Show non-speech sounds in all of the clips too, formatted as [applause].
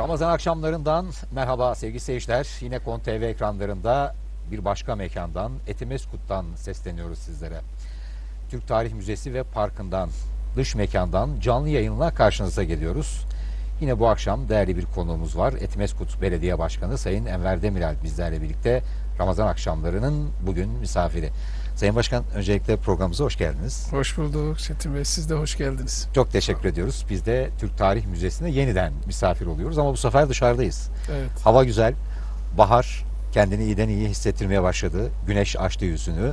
Ramazan akşamlarından merhaba sevgili seyirciler. Yine Kon TV ekranlarında bir başka mekandan Etimeskut'tan sesleniyoruz sizlere. Türk Tarih Müzesi ve Parkı'ndan, dış mekandan canlı yayınla karşınıza geliyoruz. Yine bu akşam değerli bir konuğumuz var. Etimeskut Belediye Başkanı Sayın Enver Demirel bizlerle birlikte Ramazan akşamlarının bugün misafiri. Sayın Başkan öncelikle programımıza hoş geldiniz. Hoş bulduk Çetin Bey. Siz de hoş geldiniz. Çok teşekkür ediyoruz. Biz de Türk Tarih Müzesi'ne yeniden misafir oluyoruz ama bu sefer dışarıdayız. Evet. Hava güzel. Bahar kendini iyiden iyi hissettirmeye başladı. Güneş açtı yüzünü.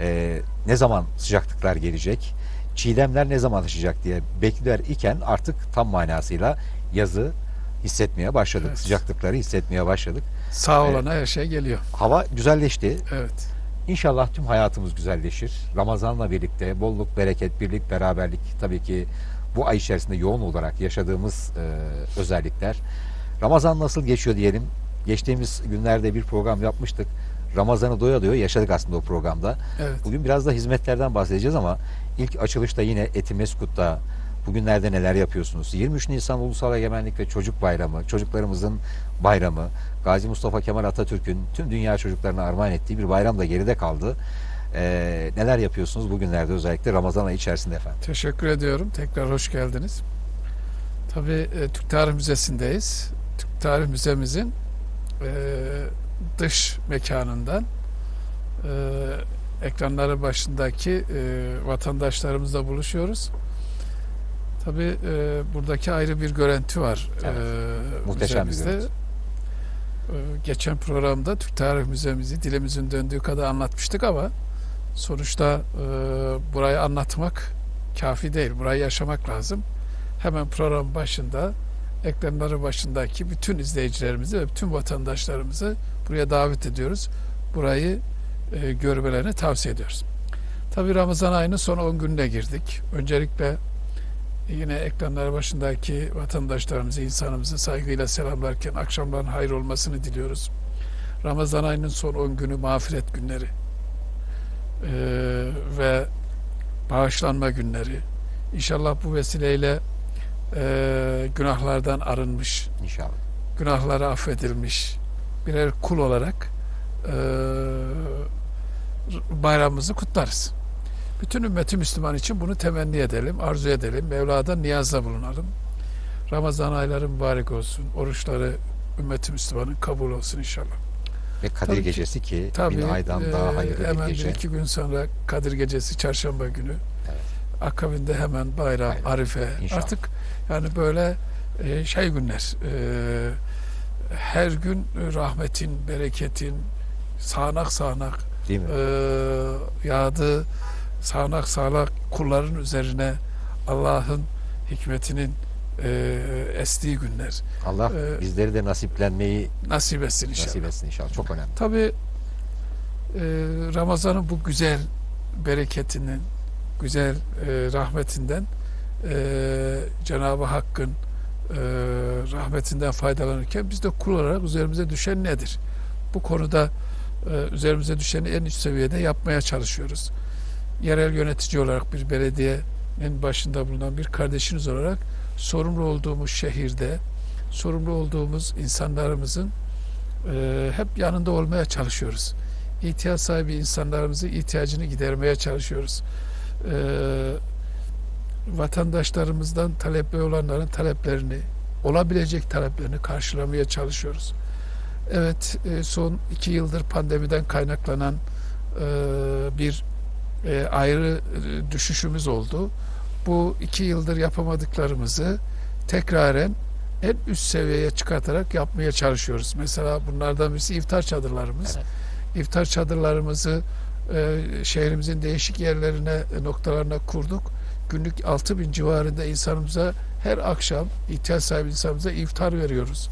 Ee, ne zaman sıcaklıklar gelecek? Çiğdemler ne zaman açacak diye bekler iken artık tam manasıyla yazı hissetmeye başladık. Evet. Sıcaklıkları hissetmeye başladık. Sağ Evet. olana her şey geliyor. Hava güzelleşti. Evet. İnşallah tüm hayatımız güzelleşir. Ramazanla birlikte bolluk, bereket, birlik, beraberlik tabii ki bu ay içerisinde yoğun olarak yaşadığımız e, özellikler. Ramazan nasıl geçiyor diyelim. Geçtiğimiz günlerde bir program yapmıştık. Ramazan'ı doya doya yaşadık aslında o programda. Evet. Bugün biraz da hizmetlerden bahsedeceğiz ama ilk açılışta yine Etimeskut'ta bugünlerde neler yapıyorsunuz? 23 Nisan Ulusal Egemenlik ve Çocuk Bayramı, çocuklarımızın bayramı, Gazi Mustafa Kemal Atatürk'ün tüm dünya çocuklarına armağan ettiği bir bayram da geride kaldı. Ee, neler yapıyorsunuz bugünlerde özellikle Ramazan ayı içerisinde efendim? Teşekkür ediyorum. Tekrar hoş geldiniz. Tabii e, Türk Tarih Müzesi'ndeyiz. Türk Tarih Müzemizin e, dış mekanından e, ekranları başındaki e, vatandaşlarımızla buluşuyoruz. Tabii e, buradaki ayrı bir görüntü var. Evet. E, Muhteşem bir görüntü. Ee, Geçen programda Türk Tarih Müzemizi dilimizin döndüğü kadar anlatmıştık ama sonuçta e, burayı anlatmak kafi değil. Burayı yaşamak lazım. Hemen program başında ekranları başındaki bütün izleyicilerimizi ve bütün vatandaşlarımızı buraya davet ediyoruz. Burayı e, görmelerini tavsiye ediyoruz. Tabi Ramazan ayının son 10 gününe girdik. Öncelikle yine ekranları başındaki vatandaşlarımızı, insanımızı saygıyla selamlarken akşamların hayır olmasını diliyoruz. Ramazan ayının son 10 günü mağfiret günleri Ee, ve bağışlanma günleri. İnşallah bu vesileyle e, günahlardan arınmış, İnşallah. günahları affedilmiş birer kul olarak e, bayramımızı kutlarız. Bütün ümmeti Müslüman için bunu temenni edelim, arzu edelim. Mevla'dan niyazda bulunalım. Ramazan ayları mübarek olsun. Oruçları ümmeti Müslümanın kabul olsun inşallah. Ve Kadir Tabii. Gecesi ki Tabii bin aydan e, daha hayırlı hemen bir gece. bir iki gün sonra Kadir Gecesi çarşamba günü. Evet. Akabinde hemen bayram, Aynen. arife. İnşallah. Artık yani böyle e, şey günler. e, her gün rahmetin, bereketin sağanak sağanak Değil mi? e, yağdı sağanak sağanak kulların üzerine Allah'ın hikmetinin e, estiği günler. Allah e, bizleri de nasiplenmeyi Nasip etsin inşallah. nasip etsin inşallah. Çok önemli. Tabi e, Ramazan'ın bu güzel bereketinin, güzel e, rahmetinden e, Cenab-ı Hakk'ın e, rahmetinden faydalanırken biz de kul olarak üzerimize düşen nedir? Bu konuda e, üzerimize düşeni en üst seviyede yapmaya çalışıyoruz. Yerel yönetici olarak bir belediyenin başında bulunan bir kardeşiniz olarak sorumlu olduğumuz şehirde, sorumlu olduğumuz insanlarımızın e, hep yanında olmaya çalışıyoruz. İhtiyaç sahibi insanlarımızın ihtiyacını gidermeye çalışıyoruz. E, vatandaşlarımızdan talepli olanların taleplerini, olabilecek taleplerini karşılamaya çalışıyoruz. Evet, e, son iki yıldır pandemiden kaynaklanan e, bir e, ayrı e, düşüşümüz oldu. Bu iki yıldır yapamadıklarımızı tekraren en üst seviyeye çıkartarak yapmaya çalışıyoruz. Mesela bunlardan birisi iftar çadırlarımız. Evet. İftar çadırlarımızı e, şehrimizin değişik yerlerine, e, noktalarına kurduk. Günlük 6 bin civarında insanımıza her akşam ihtiyaç sahibi insanımıza iftar veriyoruz.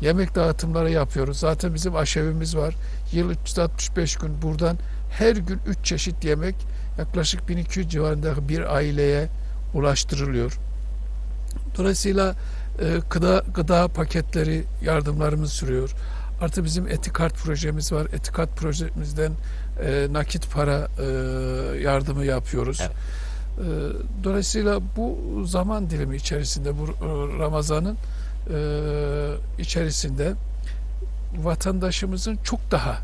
Yemek dağıtımları yapıyoruz. Zaten bizim aşevimiz var. Yıl 365 gün buradan her gün 3 çeşit yemek yaklaşık 1200 civarında bir aileye ulaştırılıyor. Dolayısıyla e, gıda, gıda paketleri yardımlarımız sürüyor. Artı bizim Etikart projemiz var. Etikart projemizden e, nakit para e, yardımı yapıyoruz. Evet. E, dolayısıyla bu zaman dilimi içerisinde bu e, Ramazan'ın e, içerisinde vatandaşımızın çok daha e,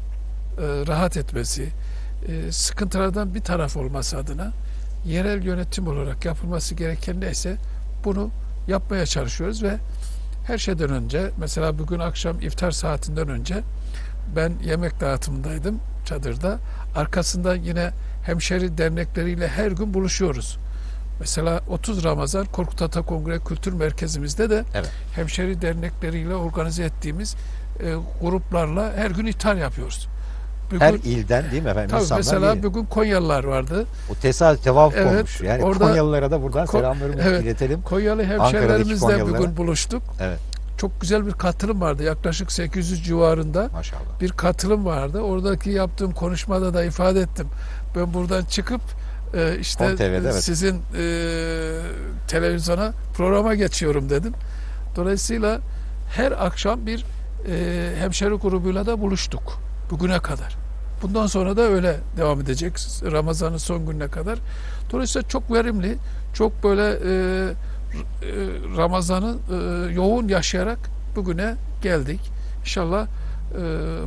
rahat etmesi, e, sıkıntılardan bir taraf olması adına yerel yönetim olarak yapılması gereken neyse bunu yapmaya çalışıyoruz ve her şeyden önce mesela bugün akşam iftar saatinden önce ben yemek dağıtımındaydım çadırda. Arkasında yine hemşeri dernekleriyle her gün buluşuyoruz. Mesela 30 Ramazan Korkut Ata Kongre Kültür Merkezimizde de Evet. hemşeri dernekleriyle organize ettiğimiz e, gruplarla her gün iftar yapıyoruz. Bugün, Her ilden değil mi efendim? tabii mesela bir- bugün Konyalılar vardı. o tesadüf tevafuk Evet, olmuş. Yani orada- Konyalılara da buradan Ko- selamlarımızı evet. iletelim. Konyalı hemşerilerimizle bugün buluştuk. Evet Çok güzel bir katılım vardı. Yaklaşık 800 civarında maşallah. bir katılım vardı. Oradaki yaptığım konuşmada da ifade ettim. Ben buradan çıkıp e, işte TV'de, evet. sizin e, televizyona programa geçiyorum dedim. Dolayısıyla her akşam bir e, hemşeri grubuyla da buluştuk bugüne kadar. Bundan sonra da öyle devam edecek Ramazan'ın son gününe kadar. Dolayısıyla çok verimli, çok böyle e, e, Ramazan'ı e, yoğun yaşayarak bugüne geldik. İnşallah e,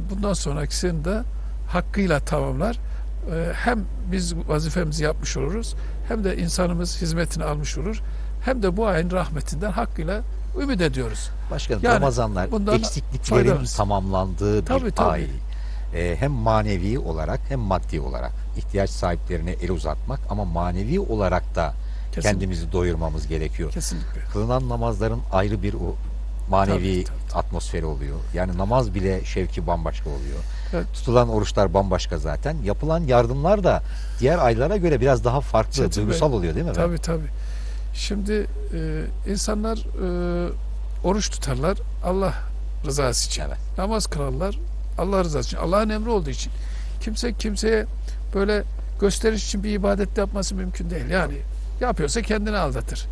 bundan sonrakisini de hakkıyla tamamlar. E, hem biz vazifemizi yapmış oluruz, hem de insanımız hizmetini almış olur, hem de bu ayın rahmetinden hakkıyla ümit ediyoruz. Başkanım Yani Ramazanlar eksikliklerin faydalanırız. tamamlandığı bir Tabii, tabii. ay. Ee, hem manevi olarak hem maddi olarak ihtiyaç sahiplerine el uzatmak ama manevi olarak da Kesinlikle. kendimizi doyurmamız gerekiyor. Kesinlikle. Kılınan namazların ayrı bir o manevi Tabii, tabii, atmosferi oluyor. Yani namaz bile şevki bambaşka oluyor. Evet. Tutulan oruçlar bambaşka zaten. Yapılan yardımlar da diğer aylara göre biraz daha farklı, Çetin Bey, duygusal oluyor değil mi? Tabii tabii. Şimdi e, insanlar e, oruç tutarlar Allah rızası için. Evet. Namaz kılarlar Allah rızası için. Allah'ın emri olduğu için. Kimse kimseye böyle gösteriş için bir ibadet yapması mümkün değil. Yani yapıyorsa kendini aldatır.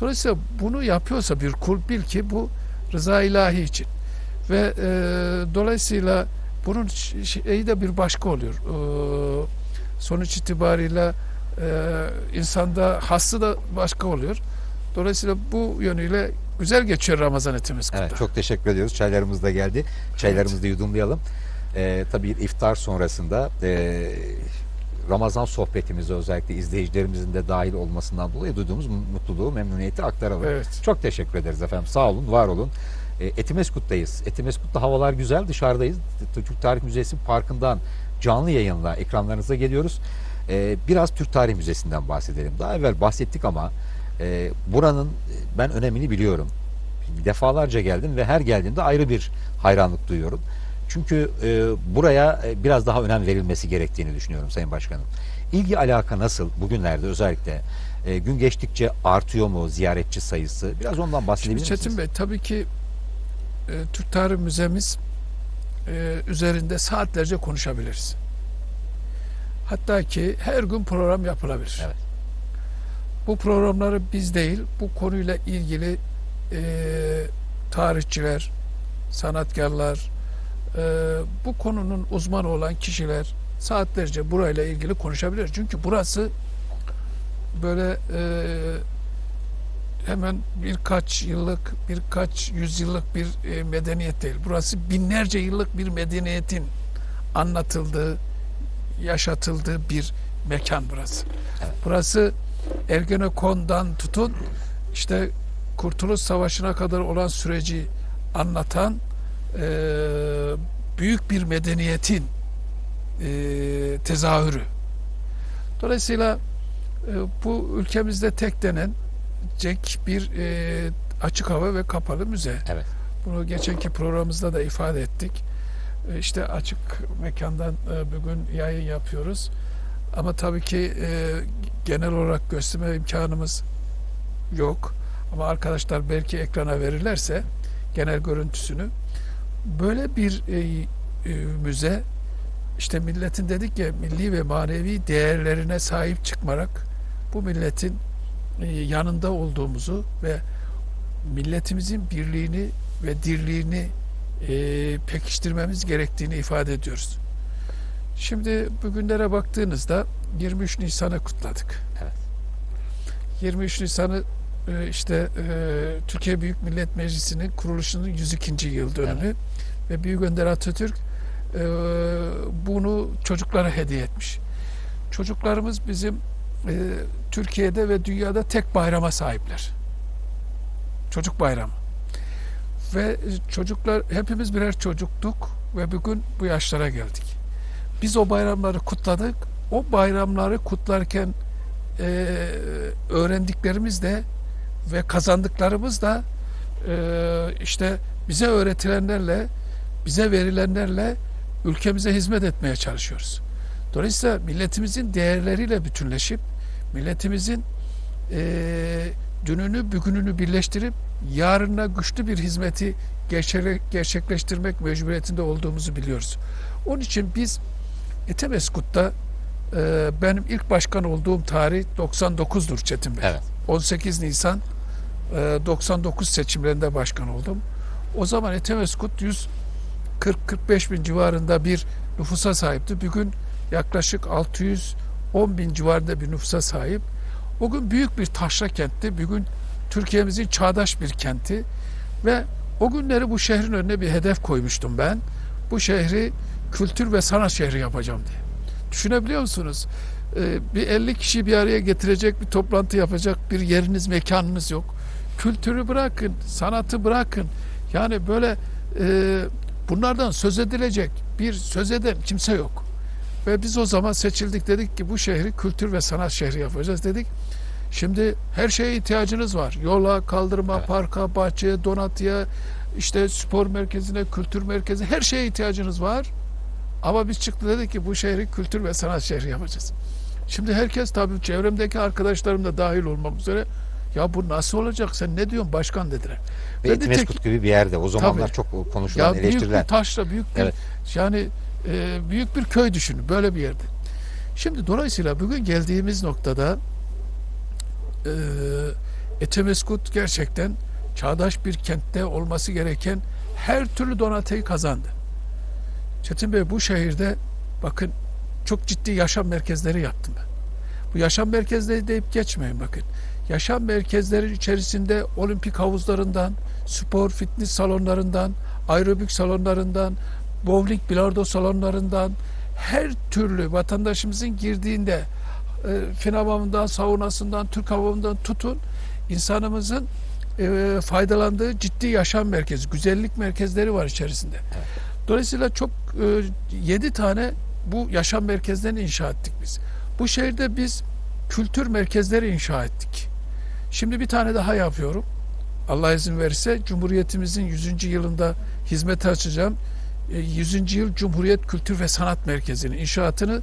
Dolayısıyla bunu yapıyorsa bir kul bil ki bu rıza ilahi için. Ve e, dolayısıyla bunun şeyi de bir başka oluyor. E, sonuç itibariyle e, insanda hası da başka oluyor. Dolayısıyla bu yönüyle güzel geçiyor Ramazan etimiz kutlu. Evet, çok teşekkür ediyoruz. Çaylarımız da geldi. Çaylarımızı da yudumlayalım. Ee, tabii iftar sonrasında e, Ramazan sohbetimize özellikle izleyicilerimizin de dahil olmasından dolayı duyduğumuz mutluluğu, memnuniyeti aktaralım. Evet. Çok teşekkür ederiz efendim. Sağ olun, var olun. E, Etimeskut'tayız. Etimeskut'ta havalar güzel. Dışarıdayız. Türk Tarih Müzesi Parkı'ndan canlı yayınla ekranlarınıza geliyoruz. E, biraz Türk Tarih Müzesi'nden bahsedelim. Daha evvel bahsettik ama e, buranın ben önemini biliyorum. Defalarca geldim ve her geldiğimde ayrı bir hayranlık duyuyorum. Çünkü e, buraya e, biraz daha önem verilmesi gerektiğini düşünüyorum Sayın Başkanım. İlgi alaka nasıl bugünlerde özellikle e, gün geçtikçe artıyor mu ziyaretçi sayısı? Biraz ondan Şimdi bahsedebilir misiniz? Çetin Bey tabii ki e, Türk Tarih Müzemiz e, üzerinde saatlerce konuşabiliriz. Hatta ki her gün program yapılabilir. Evet. Bu programları biz değil, bu konuyla ilgili e, tarihçiler, sanatkarlar, e, bu konunun uzmanı olan kişiler saatlerce burayla ilgili konuşabilir. Çünkü burası böyle e, hemen birkaç yıllık, birkaç yüzyıllık bir e, medeniyet değil. Burası binlerce yıllık bir medeniyetin anlatıldığı, yaşatıldığı bir mekan burası. Evet. Burası Ergenekon'dan tutun işte Kurtuluş Savaşı'na kadar olan süreci anlatan e, büyük bir medeniyetin e, tezahürü. Dolayısıyla e, bu ülkemizde tek denen cek bir e, açık hava ve kapalı müze. Evet. Bunu geçenki programımızda da ifade ettik. E, İşte açık mekandan e, bugün yayın yapıyoruz. Ama tabii ki e, genel olarak gösterme imkanımız yok. Ama arkadaşlar belki ekrana verirlerse genel görüntüsünü böyle bir e, e, müze işte milletin dedik ya milli ve manevi değerlerine sahip çıkmarak bu milletin e, yanında olduğumuzu ve milletimizin birliğini ve dirliğini e, pekiştirmemiz gerektiğini ifade ediyoruz. Şimdi bugünlere baktığınızda 23 Nisan'ı kutladık. Evet. 23 Nisan'ı e, işte e, Türkiye Büyük Millet Meclisi'nin kuruluşunun 102. yıl dönümü ve Büyük Önder Atatürk e, bunu çocuklara hediye etmiş. Çocuklarımız bizim Türkiye'de ve dünyada tek bayrama sahipler. Çocuk bayramı. Ve çocuklar hepimiz birer çocuktuk ve bugün bu yaşlara geldik. Biz o bayramları kutladık. O bayramları kutlarken e, öğrendiklerimiz de ve kazandıklarımız da e, işte bize öğretilenlerle, bize verilenlerle ülkemize hizmet etmeye çalışıyoruz. Dolayısıyla milletimizin değerleriyle bütünleşip milletimizin e, dününü bugününü birleştirip yarına güçlü bir hizmeti gerçek- gerçekleştirmek mecburiyetinde olduğumuzu biliyoruz. Onun için biz Etemeskut'ta e, benim ilk başkan olduğum tarih 99'dur Çetin Bey. Evet. 18 Nisan e, 99 seçimlerinde başkan oldum. O zaman Etemeskut 140-45 bin civarında bir nüfusa sahipti. Bugün yaklaşık 610 bin civarında bir nüfusa sahip. O gün büyük bir taşra kentti. Bugün Türkiye'mizin çağdaş bir kenti ve o günleri bu şehrin önüne bir hedef koymuştum ben. Bu şehri kültür ve sanat şehri yapacağım diye. Düşünebiliyor musunuz? Ee, bir 50 kişi bir araya getirecek bir toplantı yapacak bir yeriniz, mekanınız yok. Kültürü bırakın, sanatı bırakın. Yani böyle e, bunlardan söz edilecek bir söz eden kimse yok. Ve biz o zaman seçildik dedik ki bu şehri kültür ve sanat şehri yapacağız dedik. Şimdi her şeye ihtiyacınız var. Yola, kaldırıma, Evet. parka, bahçeye, donatıya, işte spor merkezine, kültür merkezi her şeye ihtiyacınız var. Ama biz çıktı dedik ki bu şehri kültür ve sanat şehri yapacağız. Şimdi herkes tabii çevremdeki arkadaşlarım da dahil olmak üzere ya bu nasıl olacak sen ne diyorsun başkan dediler. Ve Ben tek- Etimeskut gibi bir yerde. O zamanlar Tabii. çok konuşulan, Ya büyük eleştirilen. bir taşla büyük bir Evet. yani e, büyük bir köy düşünün böyle bir yerde. Şimdi dolayısıyla bugün geldiğimiz noktada e, Etemeskut gerçekten çağdaş bir kentte olması gereken her türlü donatıyı kazandı. Çetin Bey bu şehirde bakın çok ciddi yaşam merkezleri yaptım ben. Bu yaşam merkezleri deyip geçmeyin bakın. Yaşam merkezleri içerisinde olimpik havuzlarından, spor fitness salonlarından, aerobik salonlarından, bowling bilardo salonlarından her türlü vatandaşımızın girdiğinde e, fen hamamından, saunasından, Türk hamamından tutun insanımızın e, faydalandığı ciddi yaşam merkezi, güzellik merkezleri var içerisinde. Dolayısıyla çok e, 7 tane bu yaşam merkezlerini inşa ettik biz. Bu şehirde biz kültür merkezleri inşa ettik. Şimdi bir tane daha yapıyorum. Allah izin verirse Cumhuriyetimizin 100. yılında hizmete açacağım. E, 100. yıl Cumhuriyet Kültür ve Sanat Merkezi'nin inşaatını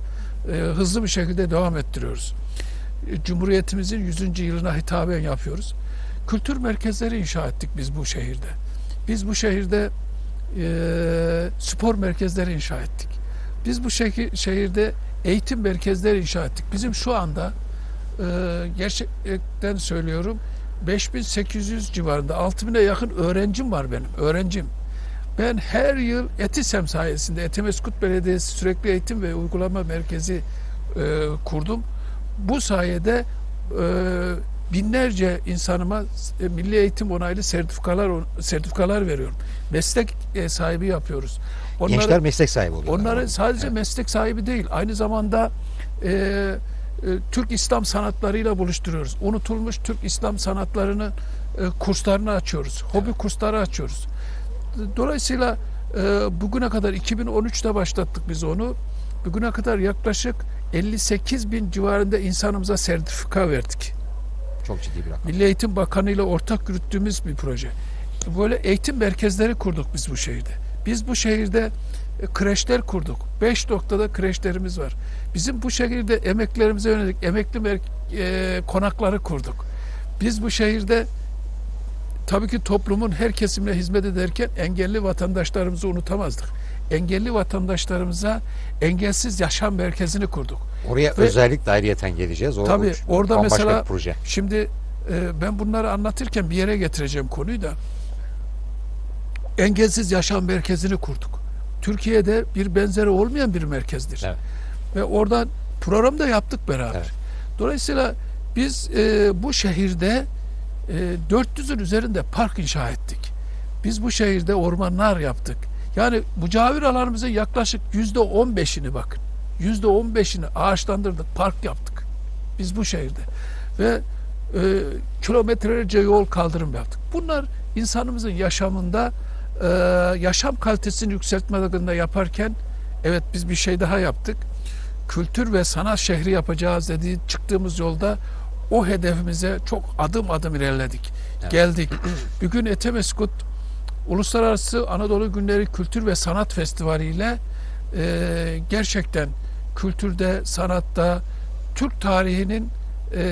e, hızlı bir şekilde devam ettiriyoruz. E, Cumhuriyetimizin 100. yılına hitaben yapıyoruz. Kültür merkezleri inşa ettik biz bu şehirde. Biz bu şehirde e, spor merkezleri inşa ettik. Biz bu şehir, şehirde eğitim merkezleri inşa ettik. Bizim şu anda e, gerçekten söylüyorum 5800 civarında 6000'e yakın öğrencim var benim. Öğrencim. Ben her yıl Etisem sayesinde Etimeskut Belediyesi Sürekli Eğitim ve Uygulama Merkezi e, kurdum. Bu sayede e, binlerce insanıma e, milli eğitim onaylı sertifikalar sertifikalar veriyorum. Meslek e, sahibi yapıyoruz. Onları- Gençler meslek sahibi oluyorlar. Onları sadece Evet. meslek sahibi değil, aynı zamanda e, e, Türk İslam sanatlarıyla buluşturuyoruz. Unutulmuş Türk İslam sanatlarının e, kurslarını açıyoruz. Hobi kursları açıyoruz. Dolayısıyla e, bugüne kadar 2013'te başlattık biz onu. Bugüne kadar yaklaşık 58 bin civarında insanımıza sertifika verdik. Çok ciddi bir rakam. Milli Eğitim Bakanı ile ortak yürüttüğümüz bir proje. Böyle eğitim merkezleri kurduk biz bu şehirde. Biz bu şehirde e, kreşler kurduk. Beş noktada kreşlerimiz var. Bizim bu şehirde emeklerimize yönelik emekli e, konakları kurduk. Biz bu şehirde tabii ki toplumun her kesimine hizmet ederken engelli vatandaşlarımızı unutamazdık. Engelli vatandaşlarımıza engelsiz yaşam merkezini kurduk. Oraya Ve- özellikle ayrıyeten geleceğiz. O, Tabii, o- orada mesela- proje. Şimdi e, ben bunları anlatırken bir yere getireceğim konuyu da engelsiz yaşam merkezini kurduk. Türkiye'de bir benzeri olmayan bir merkezdir. Evet. Ve oradan program da yaptık beraber. Evet. Dolayısıyla biz e, bu şehirde e, 400'ün üzerinde park inşa ettik. Biz bu şehirde ormanlar yaptık. Yani mücavir alanımızın yaklaşık yüzde 15'ini bakın. Yüzde 15'ini ağaçlandırdık, park yaptık. Biz bu şehirde. Ve e, kilometrelerce yol kaldırım yaptık. Bunlar insanımızın yaşamında e, yaşam kalitesini yükseltme adına yaparken evet biz bir şey daha yaptık. Kültür ve sanat şehri yapacağız dediği çıktığımız yolda o hedefimize çok adım adım ilerledik. Evet. Geldik. [clears throat] Bugün Etemeskut Uluslararası Anadolu Günleri Kültür ve Sanat Festivali ile e, gerçekten kültürde, sanatta, Türk tarihinin e,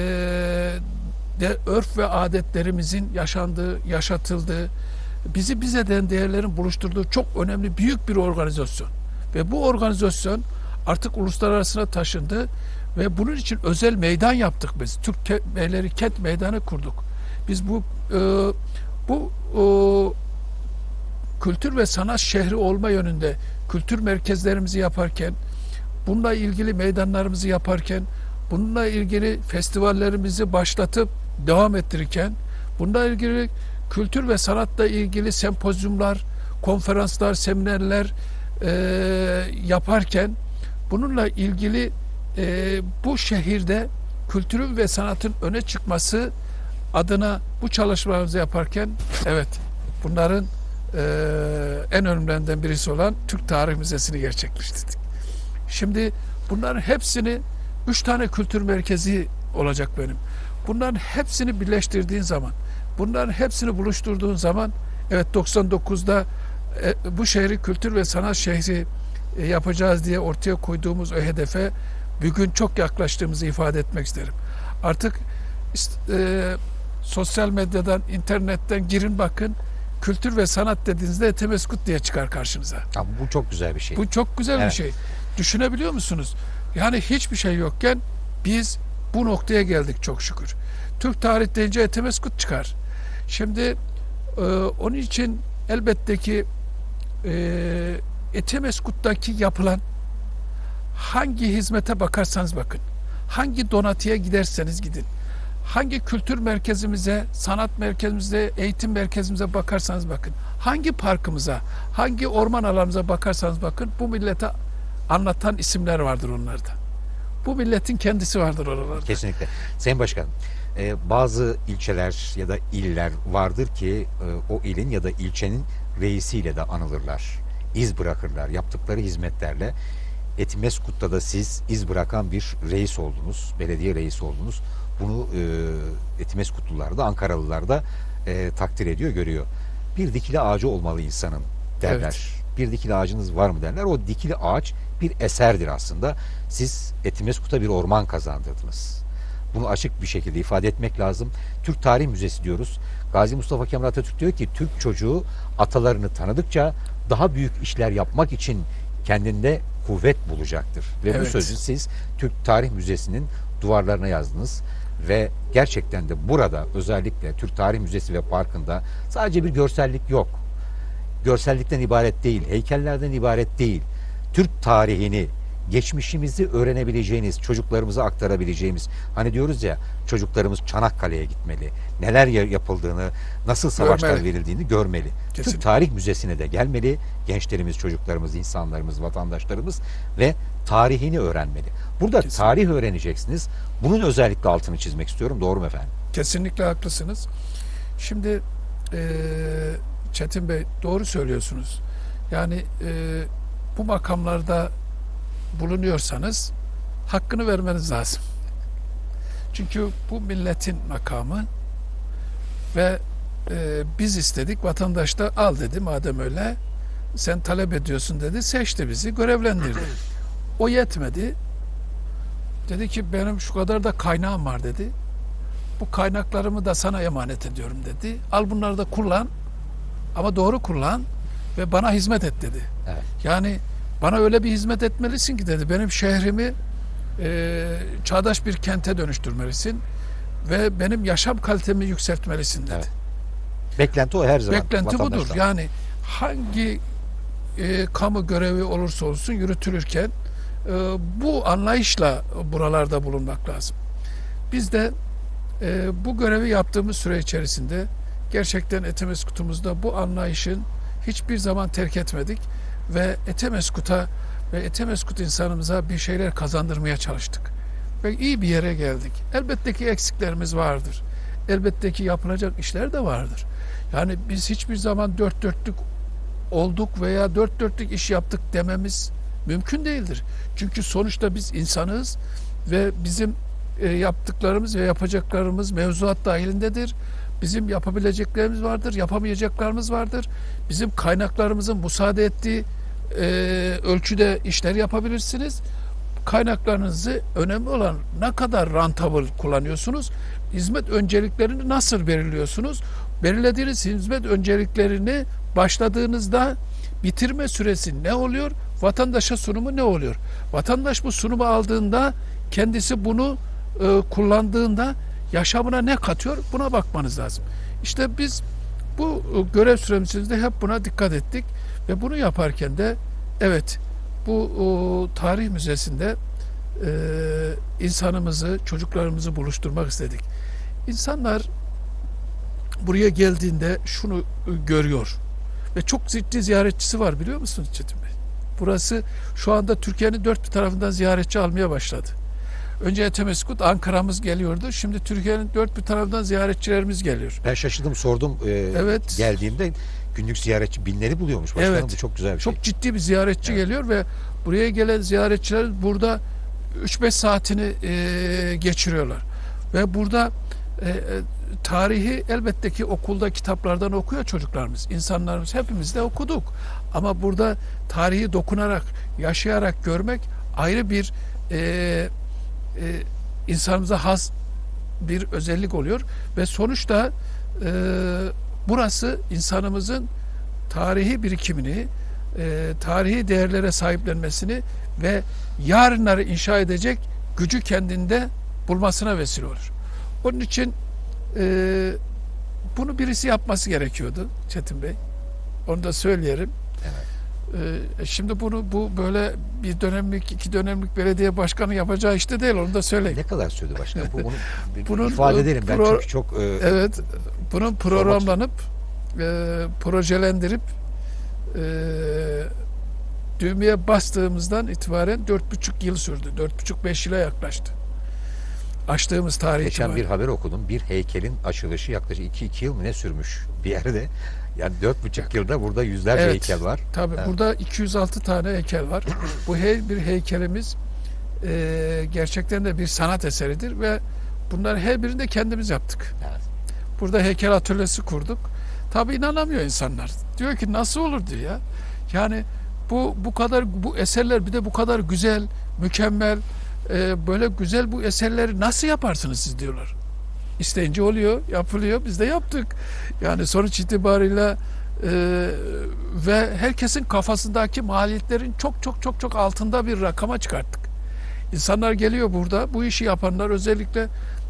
de örf ve adetlerimizin yaşandığı, yaşatıldığı, bizi bize eden değerlerin buluşturduğu çok önemli büyük bir organizasyon. Ve bu organizasyon artık uluslararasına taşındı ve bunun için özel meydan yaptık biz. Türk Beyleri Kent Meydanı kurduk. Biz bu e, bu e, kültür ve sanat şehri olma yönünde kültür merkezlerimizi yaparken, bununla ilgili meydanlarımızı yaparken, bununla ilgili festivallerimizi başlatıp devam ettirirken, bununla ilgili kültür ve sanatla ilgili sempozyumlar, konferanslar, seminerler e, yaparken, bununla ilgili e, bu şehirde kültürün ve sanatın öne çıkması adına bu çalışmalarımızı yaparken, evet bunların e, en önemlilerinden birisi olan Türk Tarih Müzesi'ni gerçekleştirdik. Şimdi bunların hepsini üç tane kültür merkezi olacak benim. Bunların hepsini birleştirdiğin zaman, bunların hepsini buluşturduğun zaman evet 99'da e, bu şehri kültür ve sanat şehri e, yapacağız diye ortaya koyduğumuz o hedefe bugün çok yaklaştığımızı ifade etmek isterim. Artık e, sosyal medyadan, internetten girin bakın kültür ve sanat dediğinizde Etemeskut diye çıkar karşınıza. Ya bu çok güzel bir şey. Bu çok güzel bir Evet. şey. Düşünebiliyor musunuz? Yani hiçbir şey yokken biz bu noktaya geldik çok şükür. Türk tarih deyince Etemeskut çıkar. Şimdi e, onun için elbette ki e, Etemeskut'taki yapılan hangi hizmete bakarsanız bakın, hangi donatıya giderseniz gidin, hangi kültür merkezimize, sanat merkezimize, eğitim merkezimize bakarsanız bakın, hangi parkımıza, hangi orman alanımıza bakarsanız bakın, bu millete anlatan isimler vardır onlarda. Bu milletin kendisi vardır oralarda. Kesinlikle. Sayın Başkanım, e, bazı ilçeler ya da iller vardır ki e, o ilin ya da ilçenin reisiyle de anılırlar. İz bırakırlar. Yaptıkları hizmetlerle Etimeskut'ta da siz iz bırakan bir reis oldunuz. Belediye reisi oldunuz. Bunu e, Etimeskutlular da Ankaralılar da e, takdir ediyor, görüyor. Bir dikili ağacı olmalı insanın derler. Evet. Bir dikili ağacınız var mı derler. O dikili ağaç bir eserdir aslında. Siz Etimeskut'a bir orman kazandırdınız. Bunu açık bir şekilde ifade etmek lazım. Türk Tarih Müzesi diyoruz. Gazi Mustafa Kemal Atatürk diyor ki Türk çocuğu atalarını tanıdıkça daha büyük işler yapmak için kendinde kuvvet bulacaktır. Ve bu Evet. sözü siz Türk Tarih Müzesi'nin duvarlarına yazdınız ve gerçekten de burada özellikle Türk Tarih Müzesi ve Parkı'nda sadece bir görsellik yok. Görsellikten ibaret değil, heykellerden ibaret değil. Türk tarihini, geçmişimizi öğrenebileceğiniz, çocuklarımıza aktarabileceğimiz. Hani diyoruz ya çocuklarımız Çanakkale'ye gitmeli. Neler ya- yapıldığını, nasıl savaşlar Görmeli. verildiğini görmeli. Kesinlikle. Türk Tarih Müzesi'ne de gelmeli. Gençlerimiz, çocuklarımız, insanlarımız, vatandaşlarımız ve tarihini öğrenmeli. Burada Kesinlikle. tarih öğreneceksiniz. Bunun özellikle altını çizmek istiyorum. Doğru mu efendim? Kesinlikle haklısınız. Şimdi e, Çetin Bey doğru söylüyorsunuz. Yani e, bu makamlarda bulunuyorsanız hakkını vermeniz lazım. Çünkü bu milletin makamı ve e, biz istedik vatandaş da al dedi madem öyle sen talep ediyorsun dedi seçti bizi görevlendirdi. [clears throat] O yetmedi. Dedi ki benim şu kadar da kaynağım var dedi. Bu kaynaklarımı da sana emanet ediyorum dedi. Al bunları da kullan ama doğru kullan ve bana hizmet et dedi. Evet. Yani bana öyle bir hizmet etmelisin ki dedi. Benim şehrimi e, çağdaş bir kente dönüştürmelisin ve benim yaşam kalitemi yükseltmelisin dedi. Evet. Beklenti o her zaman. Beklenti budur. Yani hangi e, kamu görevi olursa olsun yürütülürken bu anlayışla buralarda bulunmak lazım. Biz de e, bu görevi yaptığımız süre içerisinde gerçekten Etemeskut'umuzda bu anlayışın hiçbir zaman terk etmedik ve Etemeskut'a ve Etemeskut insanımıza bir şeyler kazandırmaya çalıştık. Ve iyi bir yere geldik. Elbette ki eksiklerimiz vardır. Elbette ki yapılacak işler de vardır. Yani biz hiçbir zaman dört dörtlük olduk veya dört dörtlük iş yaptık dememiz mümkün değildir. Çünkü sonuçta biz insanız ve bizim e, yaptıklarımız ve yapacaklarımız mevzuat dahilindedir. Bizim yapabileceklerimiz vardır, yapamayacaklarımız vardır. Bizim kaynaklarımızın müsaade ettiği e, ölçüde işler yapabilirsiniz. Kaynaklarınızı önemli olan ne kadar rentable kullanıyorsunuz, hizmet önceliklerini nasıl belirliyorsunuz? Belirlediğiniz hizmet önceliklerini başladığınızda bitirme süresi ne oluyor? Vatandaşa sunumu ne oluyor? Vatandaş bu sunumu aldığında kendisi bunu e, kullandığında yaşamına ne katıyor? Buna bakmanız lazım. İşte biz bu e, görev süremizde hep buna dikkat ettik ve bunu yaparken de evet bu o, tarih müzesinde e, insanımızı, çocuklarımızı buluşturmak istedik. İnsanlar buraya geldiğinde şunu e, görüyor ve çok ciddi ziyaretçisi var biliyor musunuz Çetin? Burası şu anda Türkiye'nin dört bir tarafından ziyaretçi almaya başladı. Önce Etemeskut, Ankara'mız geliyordu. Şimdi Türkiye'nin dört bir tarafından ziyaretçilerimiz geliyor. Ben şaşırdım sordum e, Evet. geldiğimde günlük ziyaretçi binleri buluyormuş başkanım. Evet. Bu çok güzel bir şey. Çok ciddi bir ziyaretçi Evet. geliyor ve buraya gelen ziyaretçiler burada 3-5 saatini e, geçiriyorlar. Ve burada e, e, tarihi elbette ki okulda kitaplardan okuyor çocuklarımız. İnsanlarımız hepimiz de okuduk. Ama burada tarihi dokunarak, yaşayarak görmek ayrı bir e, e, insanımıza has bir özellik oluyor ve sonuçta e, burası insanımızın tarihi birikimini, e, tarihi değerlere sahiplenmesini ve yarınları inşa edecek gücü kendinde bulmasına vesile olur. Onun için e, bunu birisi yapması gerekiyordu Çetin Bey. Onu da söyleyelim. Evet. E, şimdi bunu bu böyle bir dönemlik, iki dönemlik belediye başkanı yapacağı işte değil. Onu da söyleyeyim. Ne kadar sürdü başkanım? Bu, bunu bir Bunun, ifade e, edelim. Ben çünkü çok e, Evet, bunun programlanıp e, projelendirip e, düğmeye bastığımızdan itibaren dört buçuk yıl sürdü. Dört buçuk beş yıla yaklaştı. Açtığımız tarih geçen bir itibariyle. haber okudum. Bir heykelin açılışı yaklaşık 2-2 yıl mı ne sürmüş bir yerde. Yani dört buçuk yılda burada yüzlerce Evet. heykel var. Tabii Evet. burada 206 tane heykel var. [clears throat] Bu her bir heykelimiz e, gerçekten de bir sanat eseridir ve bunların her birini de kendimiz yaptık. Evet. Burada heykel atölyesi kurduk. Tabii inanamıyor insanlar. Diyor ki nasıl olur diyor ya. Yani bu bu kadar bu eserler bir de bu kadar güzel, mükemmel, e, böyle güzel bu eserleri nasıl yaparsınız siz diyorlar. İsteyince oluyor, yapılıyor. Biz de yaptık. Yani sonuç itibariyle e, ve herkesin kafasındaki maliyetlerin çok çok çok çok altında bir rakama çıkarttık. İnsanlar geliyor burada. Bu işi yapanlar özellikle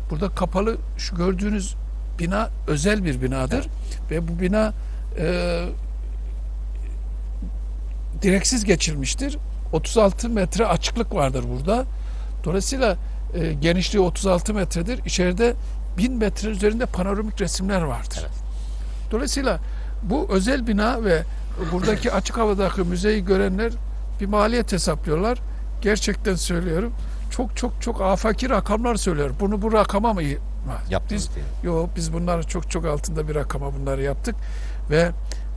burada kapalı şu gördüğünüz bina özel bir binadır ve bu bina e, direksiz geçilmiştir. 36 metre açıklık vardır burada. Dolayısıyla e, genişliği 36 metredir. İçeride 1000 metre üzerinde panoramik resimler vardır. Evet. Dolayısıyla bu özel bina ve buradaki [laughs] açık havadaki müzeyi görenler bir maliyet hesaplıyorlar. Gerçekten söylüyorum. Çok çok çok afaki rakamlar söylüyor. Bunu bu rakama mı Yaptınız biz diye. Yok biz bunları çok çok altında bir rakama bunları yaptık ve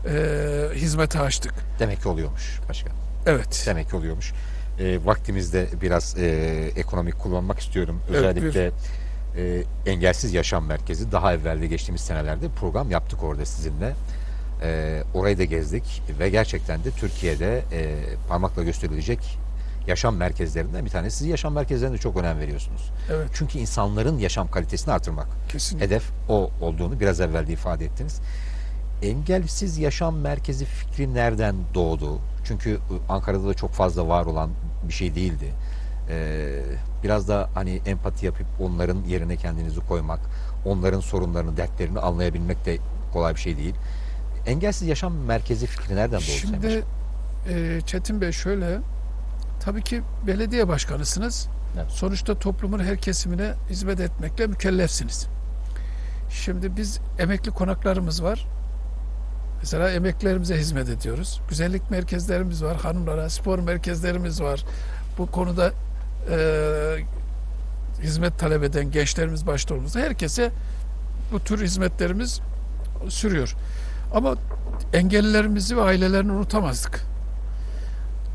e, hizmete açtık. Demek ki oluyormuş başkan. Evet. Demek ki oluyormuş. E, vaktimizde biraz e, ekonomik kullanmak istiyorum. Evet, Özellikle e, Engelsiz Yaşam Merkezi daha evvelde geçtiğimiz senelerde program yaptık orada sizinle. E, orayı da gezdik ve gerçekten de Türkiye'de e, parmakla gösterilecek yaşam merkezlerinden bir tanesi. Siz yaşam merkezlerine çok önem veriyorsunuz. Evet. Çünkü insanların yaşam kalitesini artırmak. Kesinlikle. Hedef o olduğunu biraz evvel de ifade ettiniz. Engelsiz yaşam merkezi fikri nereden doğdu? Çünkü ıı, Ankara'da da çok fazla var olan bir şey değildi. Ee, biraz da hani empati yapıp onların yerine kendinizi koymak, onların sorunlarını, dertlerini anlayabilmek de kolay bir şey değil. Engelsiz yaşam merkezi fikri nereden doğdu? Şimdi e, Çetin Bey şöyle tabii ki belediye başkanısınız. Evet. Sonuçta toplumun her kesimine hizmet etmekle mükellefsiniz. Şimdi biz emekli konaklarımız var. Mesela emeklilerimize hizmet ediyoruz. Güzellik merkezlerimiz var. Hanımlara spor merkezlerimiz var. Bu konuda e, hizmet talep eden gençlerimiz başta olmazsa herkese bu tür hizmetlerimiz sürüyor. Ama engellilerimizi ve ailelerini unutamazdık.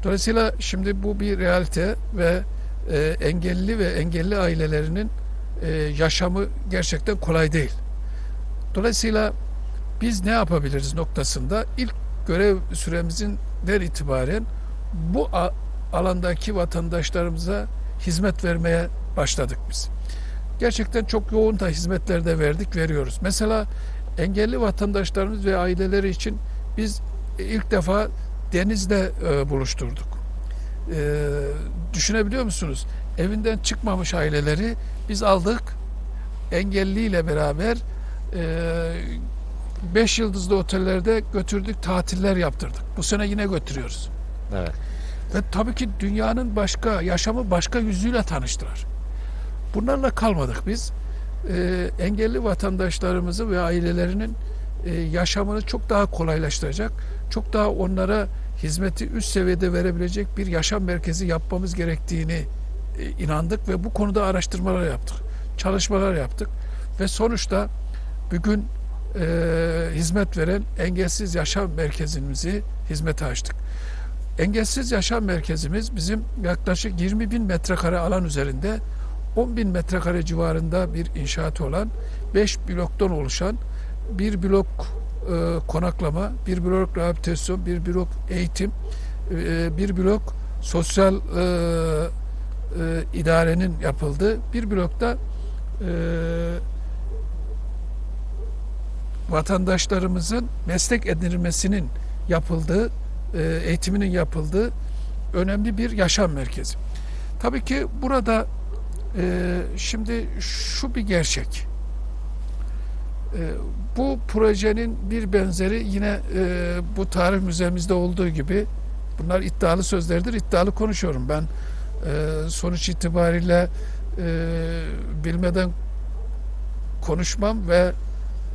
Dolayısıyla şimdi bu bir realite ve e, engelli ve engelli ailelerinin e, yaşamı gerçekten kolay değil. Dolayısıyla biz ne yapabiliriz noktasında ilk görev süremizin der itibaren bu alandaki vatandaşlarımıza hizmet vermeye başladık biz. Gerçekten çok yoğun da hizmetler de verdik, veriyoruz. Mesela engelli vatandaşlarımız ve aileleri için biz ilk defa denizde e, buluşturduk. E, düşünebiliyor musunuz? Evinden çıkmamış aileleri biz aldık, engelliyle beraber 5 yıldızlı otellerde götürdük, tatiller yaptırdık. Bu sene yine götürüyoruz. Evet. Ve tabii ki dünyanın başka, yaşamı başka yüzüyle tanıştılar. Bunlarla kalmadık biz. Ee, engelli vatandaşlarımızı ve ailelerinin e, yaşamını çok daha kolaylaştıracak, çok daha onlara hizmeti üst seviyede verebilecek bir yaşam merkezi yapmamız gerektiğini e, inandık ve bu konuda araştırmalar yaptık, çalışmalar yaptık ve sonuçta bugün e, hizmet veren engelsiz yaşam merkezimizi hizmete açtık. Engelsiz Yaşam Merkezimiz bizim yaklaşık 20 bin metrekare alan üzerinde 10 bin metrekare civarında bir inşaatı olan 5 bloktan oluşan bir blok e, konaklama, bir blok rehabilitasyon, bir blok eğitim, e, bir blok sosyal e, e, idarenin yapıldığı, bir blokta e, vatandaşlarımızın meslek edinilmesinin yapıldığı eğitiminin yapıldığı önemli bir yaşam merkezi. Tabii ki burada e, şimdi şu bir gerçek. E, bu projenin bir benzeri yine e, bu tarih müzemizde olduğu gibi bunlar iddialı sözlerdir. iddialı konuşuyorum. Ben e, sonuç itibariyle e, bilmeden konuşmam ve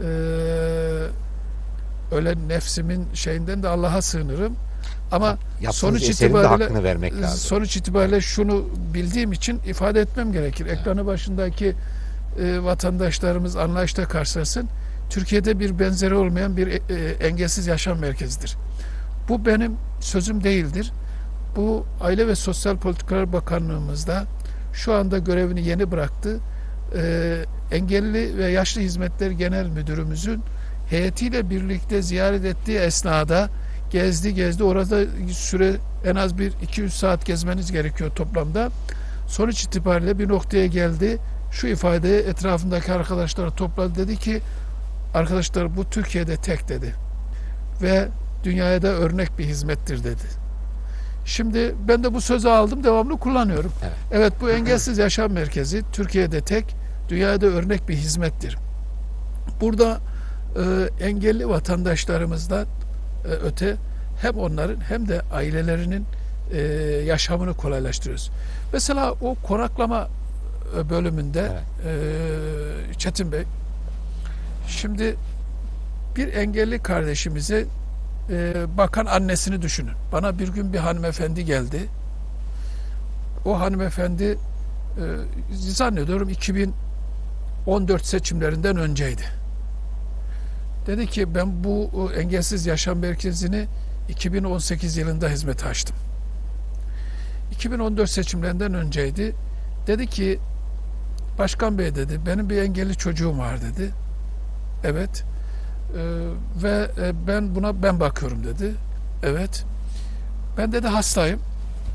e, öyle nefsimin şeyinden de Allah'a sığınırım. Ama Yaptığınız sonuç itibariyle vermek lazım. sonuç itibariyle şunu bildiğim için ifade etmem gerekir. Ekranı başındaki e, vatandaşlarımız anlayışla karşılasın. Türkiye'de bir benzeri olmayan bir e, e, engelsiz yaşam merkezidir. Bu benim sözüm değildir. Bu Aile ve Sosyal Politikalar Bakanlığımızda şu anda görevini yeni bıraktı. E, Engelli ve Yaşlı Hizmetler Genel Müdürümüzün heyetiyle birlikte ziyaret ettiği esnada gezdi gezdi orada süre en az bir 2-3 saat gezmeniz gerekiyor toplamda. Sonuç itibariyle bir noktaya geldi. Şu ifadeyi etrafındaki arkadaşlara topladı dedi ki arkadaşlar bu Türkiye'de tek dedi. Ve dünyaya da örnek bir hizmettir dedi. Şimdi ben de bu sözü aldım devamlı kullanıyorum. Evet. Evet bu engelsiz yaşam merkezi Türkiye'de tek, dünyada örnek bir hizmettir. Burada e, engelli vatandaşlarımızdan e, öte hem onların hem de ailelerinin e, yaşamını kolaylaştırıyoruz. Mesela o konaklama e, bölümünde e, Çetin Bey şimdi bir engelli kardeşimize e, bakan annesini düşünün. Bana bir gün bir hanımefendi geldi. O hanımefendi e, zannediyorum 2014 seçimlerinden önceydi. Dedi ki ben bu e, engelsiz yaşam merkezini 2018 yılında hizmete açtım. 2014 seçimlerinden önceydi. Dedi ki Başkan Bey dedi benim bir engelli çocuğum var dedi. Evet. Ee, ve e, ben buna ben bakıyorum dedi. Evet. Ben dedi hastayım.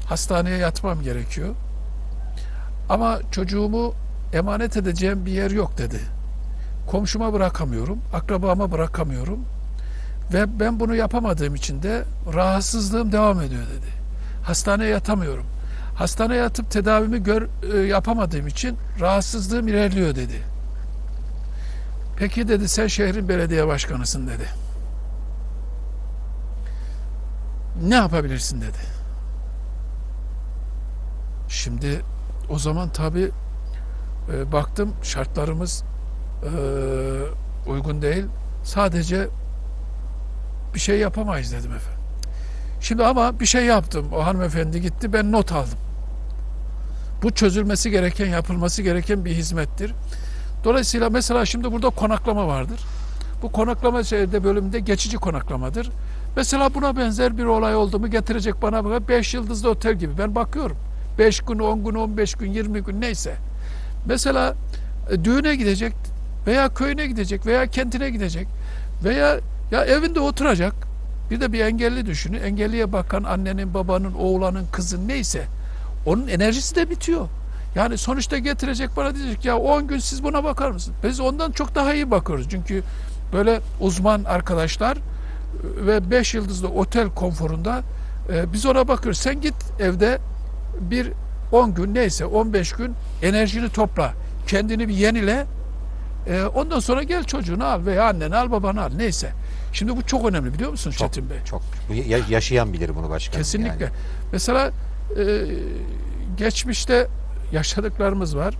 Hastaneye yatmam gerekiyor. Ama çocuğumu emanet edeceğim bir yer yok dedi. Komşuma bırakamıyorum, akrabama bırakamıyorum. Ve ben bunu yapamadığım için de rahatsızlığım devam ediyor dedi. Hastaneye yatamıyorum. Hastaneye yatıp tedavimi gör, e, yapamadığım için rahatsızlığım ilerliyor dedi. Peki dedi sen şehrin belediye başkanısın dedi. Ne yapabilirsin dedi. Şimdi o zaman tabi baktım şartlarımız e, uygun değil. Sadece bir şey yapamayız dedim efendim. Şimdi ama bir şey yaptım. O hanımefendi gitti. Ben not aldım. Bu çözülmesi gereken, yapılması gereken bir hizmettir. Dolayısıyla mesela şimdi burada konaklama vardır. Bu konaklama şeyde bölümünde geçici konaklamadır. Mesela buna benzer bir olay oldu mu getirecek bana 5 yıldızlı otel gibi. Ben bakıyorum. 5 gün, 10 gün, 15 gün, 20 gün neyse. Mesela e, düğüne gidecek veya köyüne gidecek veya kentine gidecek veya ya evinde oturacak. Bir de bir engelli düşünün. Engelliye bakan annenin, babanın, oğlanın, kızın neyse onun enerjisi de bitiyor. Yani sonuçta getirecek bana diyecek ya 10 gün siz buna bakar mısınız? Biz ondan çok daha iyi bakıyoruz. Çünkü böyle uzman arkadaşlar e, ve 5 yıldızlı otel konforunda e, biz ona bakıyoruz. Sen git evde bir 10 gün neyse 15 gün enerjini topla. Kendini bir yenile. E, ondan sonra gel çocuğunu al veya anneni al babanı al neyse. Şimdi bu çok önemli biliyor musun Çok, Çetin Bey? çok. Bu ya- yaşayan bilir bunu başkanım. Kesinlikle. yani. Mesela e, geçmişte yaşadıklarımız var.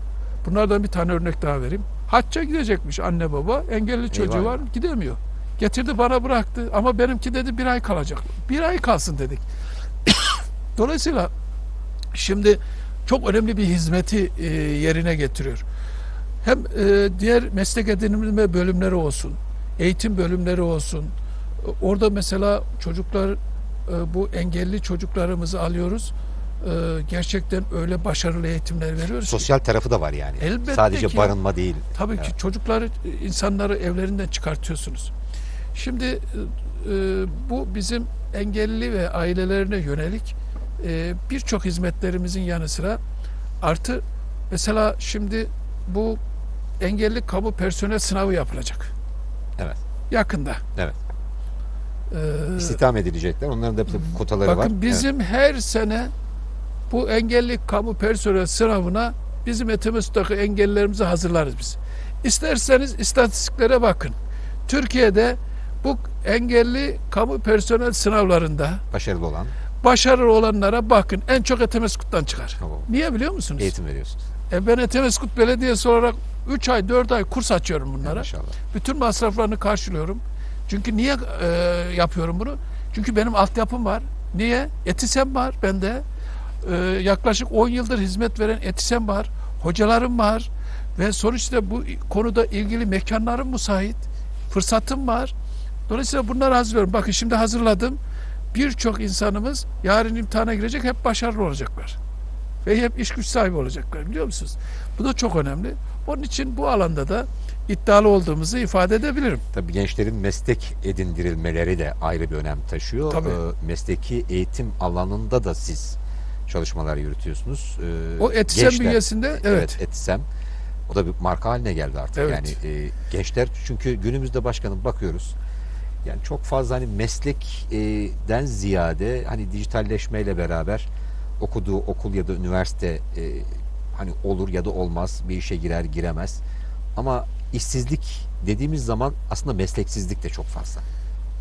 Bunlardan bir tane örnek daha vereyim. Hacca gidecekmiş anne baba. Engelli çocuğu Eyvah. var. Gidemiyor. Getirdi bana bıraktı. Ama benimki dedi bir ay kalacak. Bir ay kalsın dedik. [coughs] Dolayısıyla şimdi çok önemli bir hizmeti e, yerine getiriyor. Hem e, diğer meslek edinimi bölümleri olsun, eğitim bölümleri olsun. E, Orada mesela çocuklar e, bu engelli çocuklarımızı alıyoruz. E, gerçekten öyle başarılı eğitimler veriyoruz. ki. Sosyal tarafı da var yani. Elbette Sadece ki. barınma değil. Tabii Evet. ki çocukları, insanları evlerinden çıkartıyorsunuz. Şimdi e, bu bizim engelli ve ailelerine yönelik e, birçok hizmetlerimizin yanı sıra artı mesela şimdi bu engelli kamu personel sınavı yapılacak. Evet. Yakında. Evet. Ee, İstihdam edilecekler. Onların da bir kotaları var. Bakın bizim her sene bu engelli kamu personel sınavına bizim Etimesgut'taki engellilerimizi hazırlarız biz. İsterseniz istatistiklere bakın. Türkiye'de bu engelli kamu personel sınavlarında Evet. Başarılı olan başarılı olanlara bakın. En çok Etimesgut'tan çıkar. Tamam. Niye biliyor musunuz? eğitim veriyorsunuz. E ben Etimesgut Belediyesi olarak 3 ay 4 ay kurs açıyorum bunlara. Maşallah. Bütün masraflarını karşılıyorum. Çünkü niye e, yapıyorum bunu? Çünkü benim altyapım var. Niye? Etisem var bende. E, yaklaşık 10 yıldır hizmet veren etisem var. Hocalarım var. Ve sonuçta bu konuda ilgili mekanlarım müsait. Fırsatım var. Dolayısıyla bunları hazırlıyorum. Bakın şimdi hazırladım. Birçok insanımız yarın imtihana girecek hep başarılı olacaklar. Ve hep iş güç sahibi olacaklar biliyor musunuz? Bu da çok önemli. Onun için bu alanda da iddialı olduğumuzu ifade edebilirim. Tabii gençlerin meslek edindirilmeleri de ayrı bir önem taşıyor. Tabii. Ee, mesleki eğitim alanında da siz çalışmalar yürütüyorsunuz. Ee, O etisem gençler- bünyesinde evet. Evet, Etisem. O da bir marka haline geldi artık. Evet. Yani e, gençler çünkü günümüzde başkanım bakıyoruz. Yani çok fazla hani meslekten ziyade hani dijitalleşmeyle beraber okuduğu okul ya da üniversite e, hani olur ya da olmaz bir işe girer giremez. Ama işsizlik dediğimiz zaman aslında mesleksizlik de çok fazla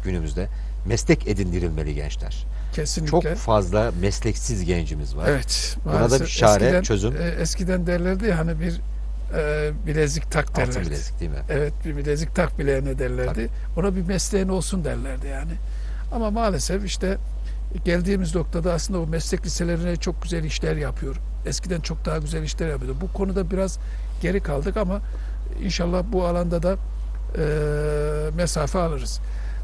günümüzde. Meslek edindirilmeli gençler. Kesinlikle. Çok fazla mesleksiz gencimiz var. Evet. Buna da bir çare, eskiden, çözüm. e, eskiden derlerdi ya hani bir e, bilezik tak derlerdi. Altın bilezik değil mi? Evet bir bilezik tak bileğine derlerdi. Ona bir mesleğin olsun derlerdi yani. Ama maalesef işte geldiğimiz noktada aslında o meslek liselerine çok güzel işler yapıyor. Eskiden çok daha güzel işler yapıyordu. Bu konuda biraz geri kaldık ama inşallah bu alanda da e, mesafe alırız.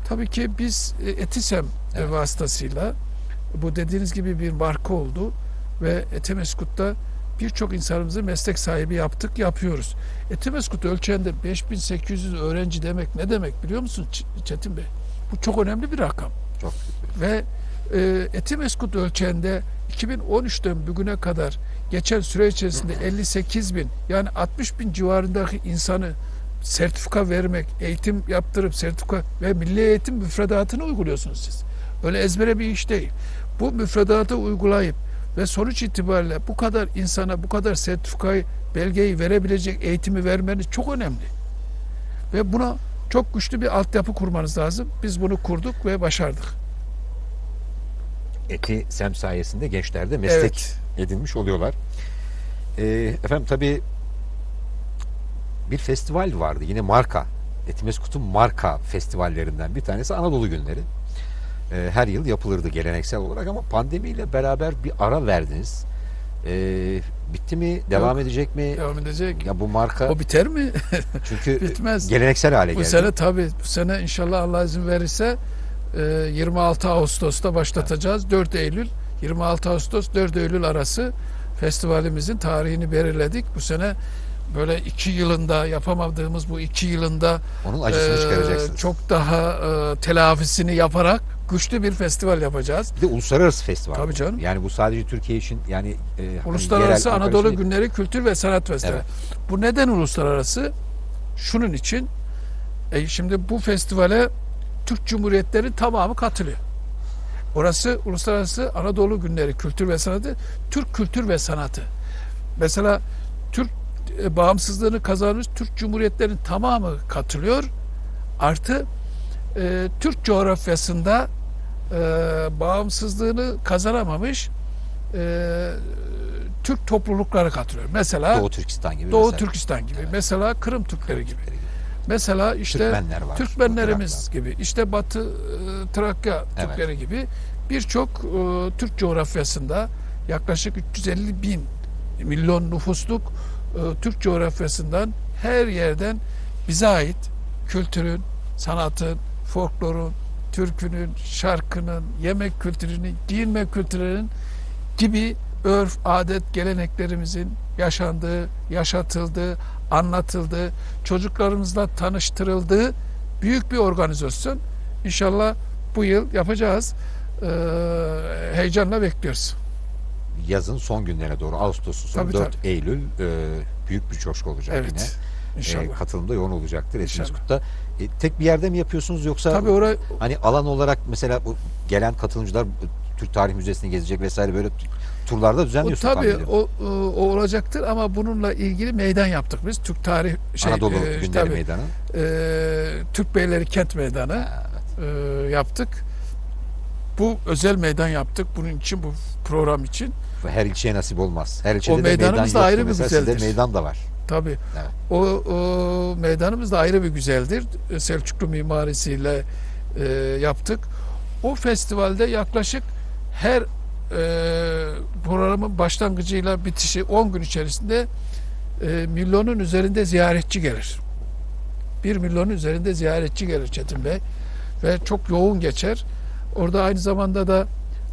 Tabii ki biz e, Etisem Evet. vasıtasıyla bu dediğiniz gibi bir marka oldu ve Etemeskut'ta birçok insanımızı meslek sahibi yaptık, yapıyoruz. Etimeskut ölçeğinde 5800 öğrenci demek ne demek biliyor musun Çetin Bey? Bu çok önemli bir rakam. Çok Ve e, Etimeskut ölçeğinde 2013'ten bugüne kadar geçen süre içerisinde 58 bin yani 60 bin civarındaki insanı sertifika vermek, eğitim yaptırıp sertifika ve milli eğitim müfredatını uyguluyorsunuz siz. Öyle ezbere bir iş değil. Bu müfredatı uygulayıp ve sonuç itibariyle bu kadar insana bu kadar sertifikayı, belgeyi verebilecek eğitimi vermeniz çok önemli. Ve buna çok güçlü bir altyapı kurmanız lazım. Biz bunu kurduk ve başardık. Eti Sem sayesinde gençler de meslek Evet. edinmiş oluyorlar. Ee, efendim tabii bir festival vardı. Yine marka. Etimeskut'un marka festivallerinden bir tanesi Anadolu Günleri. Ee, her yıl yapılırdı geleneksel olarak ama pandemiyle beraber bir ara verdiniz. Ee, bitti mi? Devam edecek mi? Devam edecek. Ya bu marka O biter mi? çünkü [laughs] Bitmez. geleneksel hale Bu geldi. sene tabii bu sene inşallah Allah izin verirse e, 26 Ağustos'ta başlatacağız. 4 Eylül 26 Ağustos 4 Eylül arası festivalimizin tarihini belirledik. Bu sene böyle iki yılında yapamadığımız bu iki yılında Onun acısını e, çıkaracaksınız. çok daha e, telafisini yaparak güçlü bir festival yapacağız. Bir de uluslararası festival. Tabii canım. Yani bu sadece Türkiye için yani e, hani Uluslararası yerel, Anadolu için. Günleri Kültür ve Sanat Festivali. Evet. Bu neden uluslararası? Şunun için e, şimdi bu festivale Türk Cumhuriyetleri tamamı katılıyor. Orası Uluslararası Anadolu Günleri Kültür ve Sanatı, Türk Kültür ve Sanatı. Mesela Türk e, bağımsızlığını kazanmış Türk Cumhuriyetlerinin tamamı katılıyor. Artı e, Türk coğrafyasında e, bağımsızlığını kazanamamış e, Türk toplulukları katılıyor. Mesela Doğu Türkistan gibi. Doğu mesela. Türkistan gibi, Evet. mesela Kırım Türkleri gibi. Mesela işte Türkmenler var. Türkmenlerimiz gibi, işte Batı e, Trakya Evet. Türkleri gibi birçok e, Türk coğrafyasında yaklaşık 350 bin milyon nüfusluk e, Türk coğrafyasından her yerden bize ait kültürün, sanatın, folklorun, türkünün, şarkının, yemek kültürünün, giyinme kültürünün gibi örf, adet, geleneklerimizin yaşandığı, yaşatıldığı, anlatıldığı, çocuklarımızla tanıştırıldığı büyük bir organizasyon. İnşallah bu yıl yapacağız. Ee, heyecanla bekliyoruz. Yazın son günlerine doğru Ağustos'un sonu Tabii, 4 Eylül e, büyük bir coşku olacak yine. Evet. E, İnşallah. katılımda yoğun olacaktır. Etimeskut'ta. E, tek bir yerde mi yapıyorsunuz yoksa Tabii oraya hani alan olarak mesela bu gelen katılımcılar Türk Tarih Müzesi'ni gezecek vesaire böyle turlarda o düzenliyorsunuz. tabii ediyorum. o, o olacaktır ama bununla ilgili meydan yaptık biz. Türk Tarih şey Anadolu e, Günleri tabii, Meydanı. e, Türk Beyleri Kent Meydanı Ha, evet. e, yaptık. Bu özel meydan yaptık. Bunun için bu program için. Her ilçeye nasip olmaz. Her ilçede O de meydan meydanımız da yoktu. ayrı bir Mesela sizde güzeldir. meydan da var. Tabii. Evet. O, o meydanımız da ayrı bir güzeldir. E, Selçuklu mimarisiyle e, yaptık. O festivalde yaklaşık her e, programın başlangıcıyla bitişi 10 gün içerisinde e, milyonun üzerinde ziyaretçi gelir. 1 milyonun üzerinde ziyaretçi gelir Çetin Bey. Ve çok yoğun geçer. Orada aynı zamanda da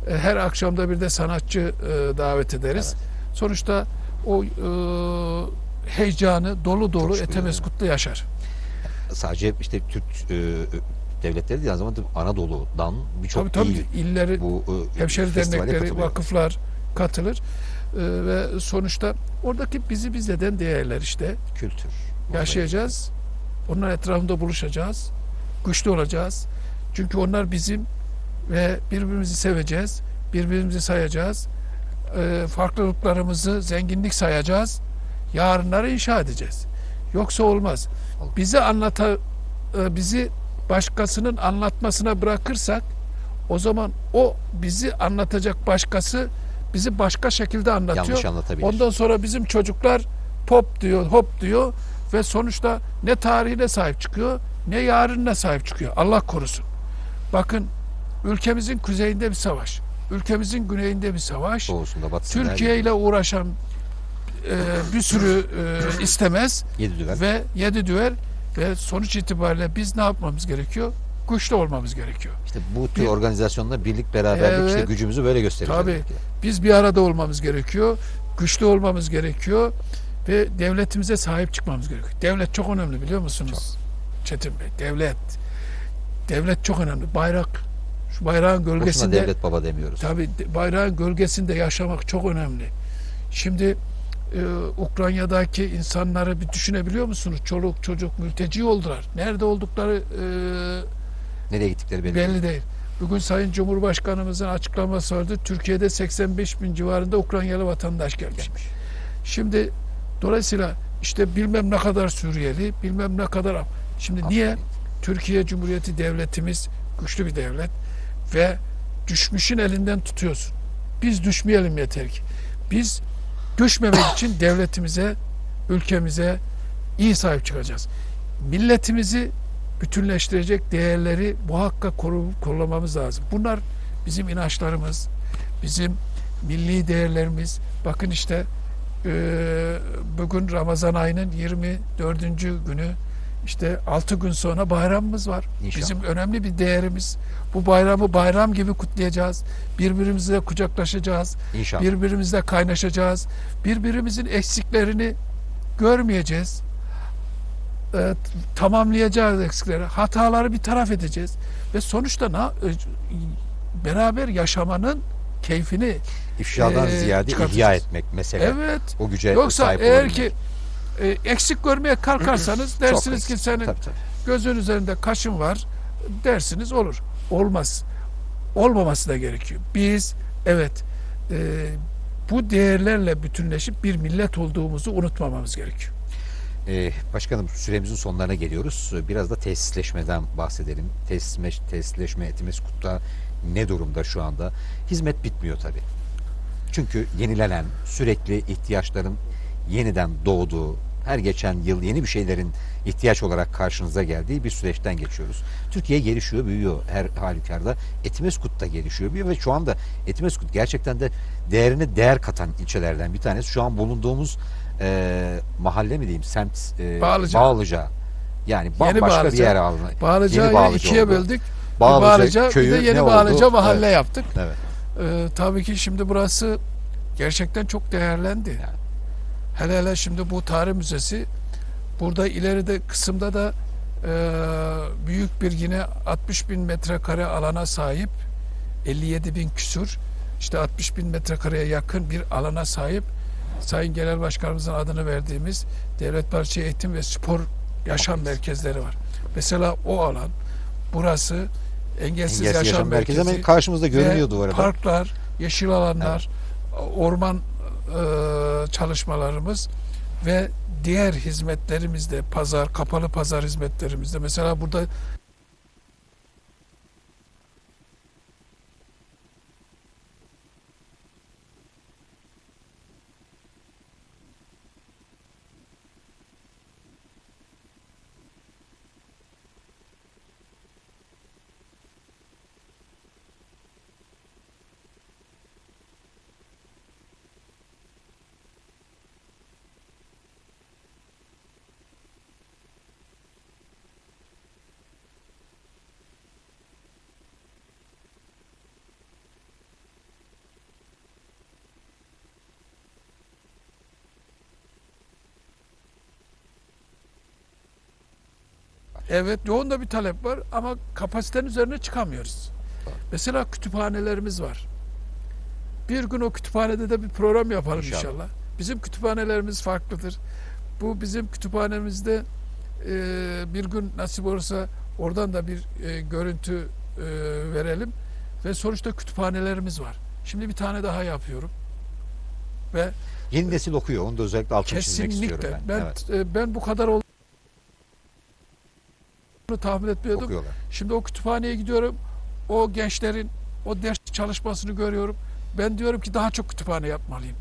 e, her akşamda bir de sanatçı e, davet ederiz. Sonuçta o heyecanı dolu dolu Coşkuyu, Etemeskut'ta yaşar. Sadece işte Türk e, devletleri değil aynı zamanda Anadolu'dan birçok Tabii tabii il illeri, bu e, hemşeri dernekleri, vakıflar katılır. E, ve sonuçta oradaki bizi bizden değerler işte. kültür. Yaşayacağız. Onlar etrafında buluşacağız. Güçlü olacağız. Çünkü onlar bizim ve birbirimizi seveceğiz. Birbirimizi sayacağız. E, farklılıklarımızı zenginlik sayacağız. Yarınları inşa edeceğiz. Yoksa olmaz. Olmaz. Bizi anlata e, bizi başkasının anlatmasına bırakırsak o zaman o bizi anlatacak başkası bizi başka şekilde anlatıyor. Yanlış anlatabilir. Ondan sonra bizim çocuklar pop diyor, hop diyor ve sonuçta ne tarihine sahip çıkıyor, ne yarınına sahip çıkıyor. Allah korusun. Bakın ülkemizin kuzeyinde bir savaş, ülkemizin güneyinde bir savaş. Doğusunda, batısında. Türkiye ile uğraşan e, bir sürü e, istemez Yedi düvel. ve yedi düver ve sonuç itibariyle biz ne yapmamız gerekiyor? Güçlü olmamız gerekiyor. İşte bu tür Bir- organizasyonla birlik beraberlik işte Evet. gücümüzü böyle göstereceğiz. Tabii. belki. Biz bir arada olmamız gerekiyor. Güçlü olmamız gerekiyor ve devletimize sahip çıkmamız gerekiyor. Devlet çok önemli biliyor musunuz? Çetin Bey, devlet. Devlet çok önemli. Bayrak, şu bayrağın Boşuna gölgesinde devlet baba demiyoruz. Tabii bayrağın gölgesinde yaşamak çok önemli. Şimdi e, Ukrayna'daki insanları bir düşünebiliyor musunuz? Çoluk çocuk mülteci oldular. Nerede oldukları e, Nereye gittikleri belli, belli değil. Bugün Sayın Cumhurbaşkanımızın açıklaması vardı. Türkiye'de 85 bin civarında Ukraynalı vatandaş gelmiş. Gelmiş. Şimdi dolayısıyla işte bilmem ne kadar Suriyeli, bilmem ne kadar... Şimdi niye? Türkiye Cumhuriyeti devletimiz güçlü bir devlet ve düşmüşün elinden tutuyorsun. Biz düşmeyelim yeter ki. Biz düşmemek [coughs] için devletimize, ülkemize iyi sahip çıkacağız. Milletimizi bütünleştirecek değerleri muhakkak koru, korumamız lazım. Bunlar bizim inançlarımız, bizim milli değerlerimiz. Bakın işte e, bugün Ramazan ayının 24. günü işte 6 gün sonra bayramımız var. İnşallah. Bizim önemli bir değerimiz. Bu bayramı bayram gibi kutlayacağız. Birbirimizle kucaklaşacağız. İnşallah. Birbirimizle kaynaşacağız. Birbirimizin eksiklerini görmeyeceğiz. E, tamamlayacağız eksikleri. Hataları bir taraf edeceğiz. Ve sonuçta na, e, beraber yaşamanın keyfini İfşadan Ee, ziyade ihya etmek mesele. evet O güce Yoksa sahip eğer olabilmek. ki e, eksik görmeye kalkarsanız dersiniz ki senin Tabii, tabii. gözün üzerinde kaşın var dersiniz olur. Olmaz. Olmaması da gerekiyor. Biz evet e, bu değerlerle bütünleşip bir millet olduğumuzu unutmamamız gerekiyor. Ee, başkanım süremizin sonlarına geliyoruz. Biraz da tesisleşmeden bahsedelim. Tesisleşme, tesisleşme Etimeskut'ta ne durumda şu anda? Hizmet bitmiyor tabii. Çünkü yenilenen, sürekli ihtiyaçların yeniden doğduğu, her geçen yıl yeni bir şeylerin ihtiyaç olarak karşınıza geldiği bir süreçten geçiyoruz. Türkiye gelişiyor, büyüyor her halükarda. Etimeskut da gelişiyor, büyüyor ve şu anda Etimeskut gerçekten de değerine değer katan ilçelerden bir tanesi. Şu an bulunduğumuz e, mahalle mi diyeyim, semt e, Bağlıca. Bağlıca. Yani bambaşka bir Bağlıca. yer aldı. Yeni Bağlıca'yı Bağlıca ikiye oldu. böldük. Bir Bağlıca, Bağlıca, köyü bir de yeni Bağlıca oldu? mahalle Evet, yaptık. evet. Ee, tabii ki şimdi burası gerçekten çok değerlendi. Yani. Hele hele şimdi bu tarih müzesi burada ileride kısımda da e, büyük bir yine 60 bin metrekare alana sahip 57 bin küsur işte 60 bin metrekareye yakın bir alana sahip Sayın Genel Başkanımızın adını verdiğimiz Devlet Bahçe Eğitim ve Spor Yaşam Merkezleri var. Mesela o alan burası Engelsiz, Engelsiz Yaşam, Yaşam Merkezi Merkezi karşımızda görünüyordu bu arada. Parklar, yeşil alanlar, orman e, çalışmalarımız ve diğer hizmetlerimizde pazar, kapalı pazar hizmetlerimizde mesela burada evet yoğun da bir talep var ama kapasitenin üzerine çıkamıyoruz. Mesela kütüphanelerimiz var. Bir gün o kütüphanede de bir program yapalım İnşallah. inşallah. Bizim kütüphanelerimiz farklıdır. Bu bizim kütüphanemizde e, bir gün nasip olursa oradan da bir e, görüntü e, verelim ve sonuçta kütüphanelerimiz var. Şimdi bir tane daha yapıyorum ve Yeni nesil okuyor. Onu da özellikle altını çizmek kesinlikle istiyorum ben ben. Evet, e, ben bu kadar olduğunu tahmin etmiyordum. okuyorlar. Şimdi o kütüphaneye gidiyorum. O gençlerin o ders çalışmasını görüyorum. Ben diyorum ki daha çok kütüphane yapmalıyım.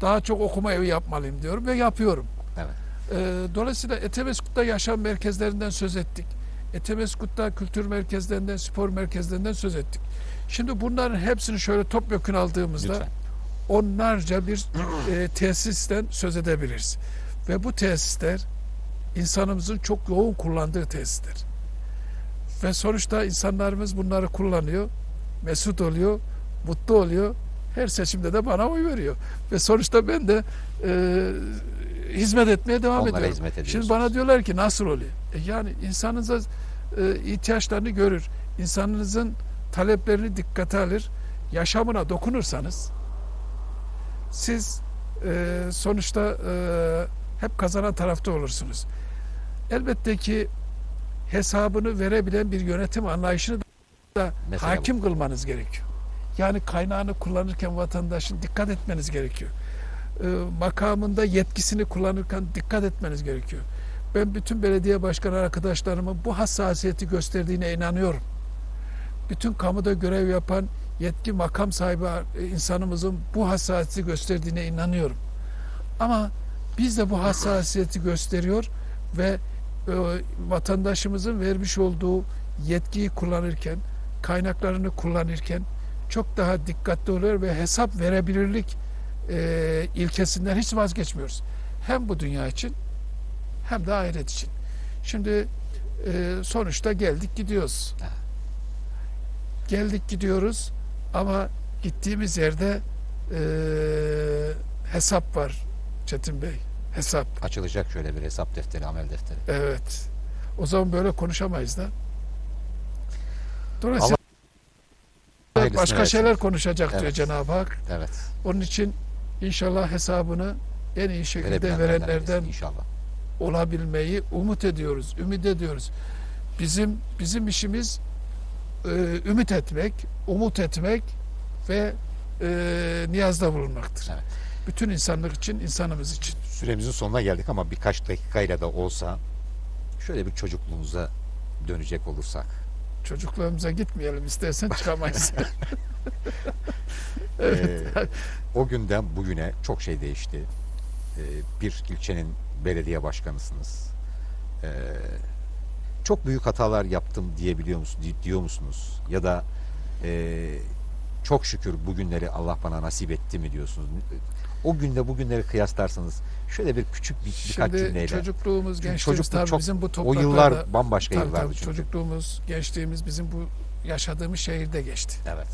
Daha çok okuma evi yapmalıyım diyorum ve yapıyorum. Evet. Ee, dolayısıyla Etemeskut'ta yaşam merkezlerinden söz ettik. Etemeskut'ta kültür merkezlerinden, spor merkezlerinden söz ettik. Şimdi bunların hepsini şöyle topyekun aldığımızda Lütfen. onlarca bir e, tesisten söz edebiliriz. Ve bu tesisler insanımızın çok yoğun kullandığı tesisler. Ve sonuçta insanlarımız bunları kullanıyor, mesut oluyor, mutlu oluyor. Her seçimde de bana oy veriyor. Ve sonuçta ben de e, hizmet etmeye devam Onlara ediyorum. hizmet. Şimdi bana diyorlar ki nasıl oluyor? E yani insanınıza e, ihtiyaçlarını görür. İnsanınızın taleplerini dikkate alır. Yaşamına dokunursanız siz e, sonuçta e, hep kazanan tarafta olursunuz. Elbette ki hesabını verebilen bir yönetim anlayışını da Mesela hakim kılmanız gerekiyor. Yani kaynağını kullanırken vatandaşın dikkat etmeniz gerekiyor. E, makamında yetkisini kullanırken dikkat etmeniz gerekiyor. Ben bütün belediye başkanı arkadaşlarımın bu hassasiyeti gösterdiğine inanıyorum. Bütün kamuda görev yapan yetki makam sahibi e, insanımızın bu hassasiyeti gösterdiğine inanıyorum. Ama biz de bu hassasiyeti gösteriyor ve vatandaşımızın vermiş olduğu yetkiyi kullanırken, kaynaklarını kullanırken çok daha dikkatli oluyor ve hesap verebilirlik e, ilkesinden hiç vazgeçmiyoruz. Hem bu dünya için hem de ahiret için. Şimdi e, sonuçta geldik gidiyoruz. Geldik gidiyoruz ama gittiğimiz yerde e, hesap var Çetin Bey. Hesap. Açılacak şöyle bir hesap defteri, amel defteri. Evet. O zaman böyle konuşamayız da. Dolayısıyla Hayırlısını başka versin. şeyler konuşacak diyor Evet. Cenab-ı Hak. Evet. Onun için inşallah hesabını en iyi şekilde verenlerden inşallah. olabilmeyi umut ediyoruz, ümit ediyoruz. Bizim bizim işimiz e, ümit etmek, umut etmek ve e, niyazda bulunmaktır. Evet. Bütün insanlık için, insanımız için. Süremizin sonuna geldik ama birkaç dakikayla da olsa şöyle bir çocukluğumuza dönecek olursak. Çocukluğumuza gitmeyelim istersen çıkamayız. [laughs] [laughs] evet. Ee, o günden bugüne çok şey değişti. Ee, bir ilçenin belediye başkanısınız. Ee, çok büyük hatalar yaptım diyebiliyor musunuz, diyor musunuz? Ya da e, çok şükür bugünleri Allah bana nasip etti mi diyorsunuz? O günle bugünleri kıyaslarsanız şöyle bir küçük bir, birkaç Şimdi cümleyle. çocukluğumuz, gençliğimiz çocukluk tabii çok- bizim bu o topraklarda yıllar bambaşka tabii, yıllardı tabii, çünkü. çocukluğumuz, gençliğimiz bizim bu yaşadığımız şehirde geçti. Evet.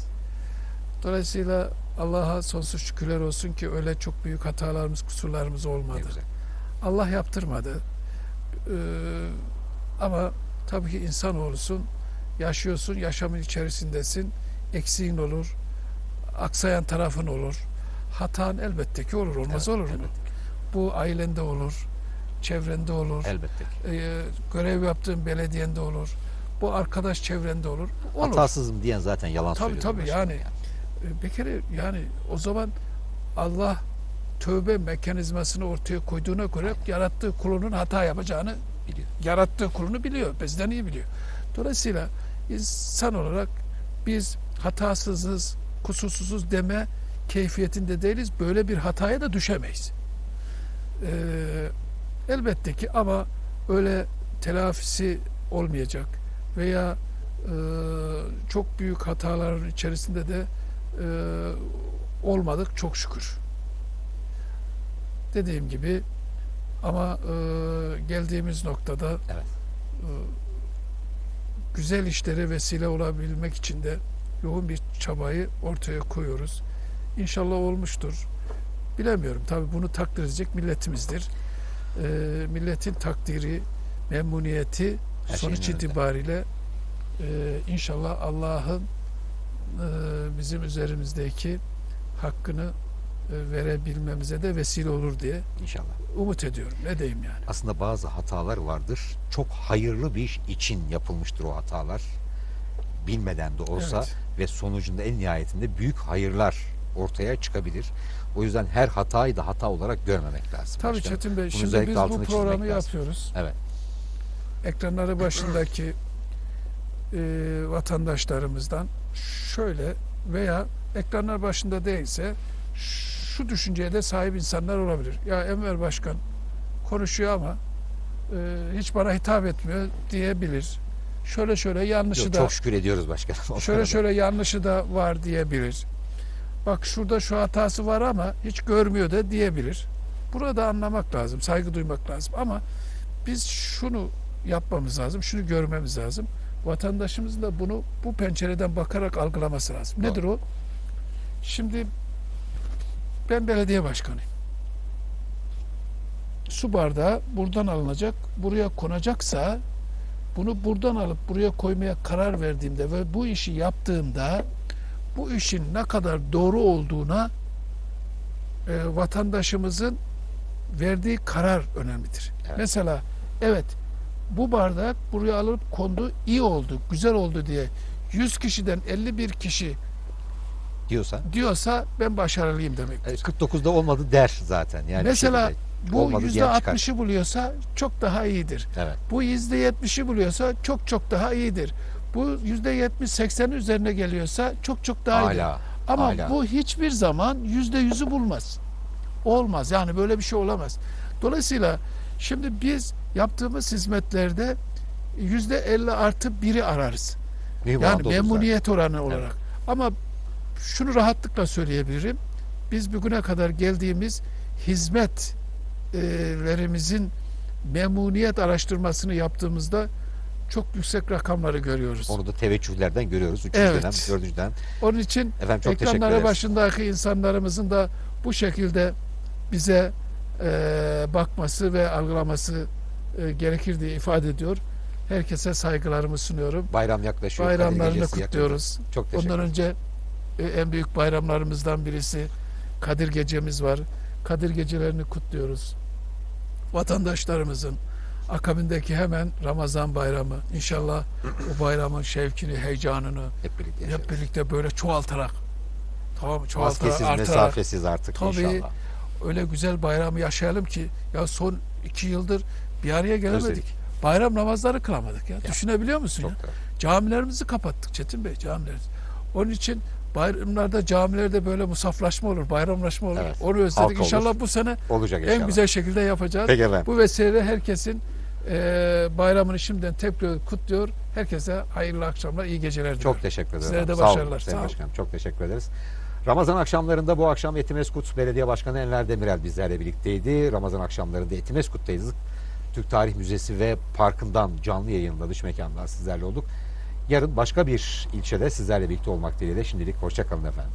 Dolayısıyla Allah'a sonsuz şükürler olsun ki öyle çok büyük hatalarımız, kusurlarımız olmadı. Allah yaptırmadı. Ee, ama tabii ki insan olursun, yaşıyorsun, yaşamın içerisindesin, eksiğin olur, aksayan tarafın olur. Hatan elbette ki olur, olmaz Evet, olur mu? elbette. Bu ailende olur, çevrende olur, Elbette ki. ee, görev yaptığın belediyende olur, bu arkadaş çevrende olur. Olur. Hatasızım diyen zaten yalan Tabii, söylüyor. tabii, başkanım yani. Ee, Bir kere yani o zaman Allah tövbe mekanizmasını ortaya koyduğuna göre yarattığı kulunun hata yapacağını Biliyor. yarattığı kulunu biliyor. Bizden iyi biliyor. Dolayısıyla insan olarak biz hatasızız, kusursuzuz deme keyfiyetinde değiliz. Böyle bir hataya da düşemeyiz. Ee, elbette ki ama öyle telafisi olmayacak veya e, çok büyük hataların içerisinde de e, olmadık çok şükür. Dediğim gibi ama e, geldiğimiz noktada Evet. e, güzel işlere vesile olabilmek için de yoğun bir çabayı ortaya koyuyoruz. İnşallah olmuştur. Bilemiyorum. Tabii bunu takdir edecek milletimizdir. E, milletin takdiri, memnuniyeti Her sonuç itibariyle e, inşallah Allah'ın e, bizim üzerimizdeki hakkını e, verebilmemize de vesile olur diye İnşallah. umut ediyorum. Ne diyeyim yani. Aslında bazı hatalar vardır. Çok hayırlı bir iş için yapılmıştır o hatalar. Bilmeden de olsa Evet. ve sonucunda en nihayetinde büyük hayırlar ortaya çıkabilir. O yüzden her hatayı da hata olarak görmemek lazım. Tabii başkanım. Çetin Bey, Bunu şimdi biz bu programı yapıyoruz. Evet. Ekranları başındaki [clears throat] e, vatandaşlarımızdan şöyle veya ekranlar başında değilse şu düşünceye de sahip insanlar olabilir. Ya Enver Başkan konuşuyor ama e, hiç bana hitap etmiyor diyebilir. Şöyle şöyle yanlışı Yok, da çok şükür ediyoruz başkanım. Şöyle şöyle yanlışı da var diyebilir. Bak şurada şu hatası var ama hiç görmüyor da diyebilir. Burada anlamak lazım, saygı duymak lazım ama biz şunu yapmamız lazım, şunu görmemiz lazım. Vatandaşımızın da bunu bu pencereden bakarak algılaması lazım. Nedir o? Şimdi ben belediye başkanıyım. Su bardağı buradan alınacak, buraya konacaksa bunu buradan alıp buraya koymaya karar verdiğimde ve bu işi yaptığımda bu işin ne kadar doğru olduğuna e, vatandaşımızın verdiği karar önemlidir. Evet. Mesela evet bu bardak buraya alıp kondu iyi oldu, güzel oldu diye 100 kişiden 51 kişi diyorsa diyorsa ben başarılıyım demektir. e, 49'da olmadı der zaten. Yani Mesela bu yüzde diyen çıkar. %60'ı buluyorsa çok daha iyidir. Evet. Bu yüzde 70'i buluyorsa çok çok daha iyidir. Bu yüzde 70-80'in üzerine geliyorsa çok çok daha. Hala. Ama hala. bu hiçbir zaman yüzde yüzü bulmaz. Olmaz. Yani böyle bir şey olamaz. Dolayısıyla Şimdi biz yaptığımız hizmetlerde yüzde 50 artı biri ararız. Mühim Yani olur zaten. memnuniyet oranı olarak. Ama şunu rahatlıkla söyleyebilirim. Biz bugüne kadar geldiğimiz hizmetlerimizin memnuniyet araştırmasını yaptığımızda çok yüksek rakamları görüyoruz. Onu da teveccühlerden görüyoruz. Üçüncü Evet. dönem, dördüncü dönem. Onun için Efendim çok ekranları başındaki insanlarımızın da bu şekilde bize e, bakması ve algılaması e, gerekir diye ifade ediyor. Herkese saygılarımı sunuyorum. Bayram yaklaşıyor. Bayramlarını kutluyoruz. yakında. Çok teşekkür Ondan önce e, en büyük bayramlarımızdan birisi Kadir Gecemiz var. Kadir Gecelerini kutluyoruz. Vatandaşlarımızın akabindeki hemen Ramazan bayramı. İnşallah bu bayramın şevkini, heyecanını Hep birlikte yaşarız. hep birlikte böyle çoğaltarak tamam çoğaltarak Maskesiz, artarak mesafesiz artık Tabii. inşallah. öyle güzel bayramı yaşayalım ki ya son iki yıldır bir araya gelemedik. Özledik. Bayram namazları kılamadık ya. Düşünebiliyor musun ya? Da. Camilerimizi kapattık Çetin Bey camilerimizi. Onun için bayramlarda camilerde böyle musaflaşma olur, bayramlaşma olur. Evet. Onu özledik. Halk olur. İnşallah bu sene Olacak inşallah. en güzel şekilde yapacağız. Peki efendim. Bu vesileyle herkesin e, bayramını şimdiden tekrar kutluyor. Herkese hayırlı akşamlar, iyi geceler diliyorum. Çok teşekkür ederim. Sizlere de Sağ olun başarılar, Sayın sağ olun. Başkanım. Çok teşekkür ederiz. Ramazan akşamlarında bu akşam Etimeskut Belediye Başkanı Enver Demirel bizlerle birlikteydi. Ramazan akşamlarında Etimeskut'tayız. Türk Tarih Müzesi ve Parkı'ndan canlı yayınla dış mekandan sizlerle olduk. Yarın başka bir ilçede sizlerle birlikte olmak dileğiyle şimdilik hoşçakalın efendim.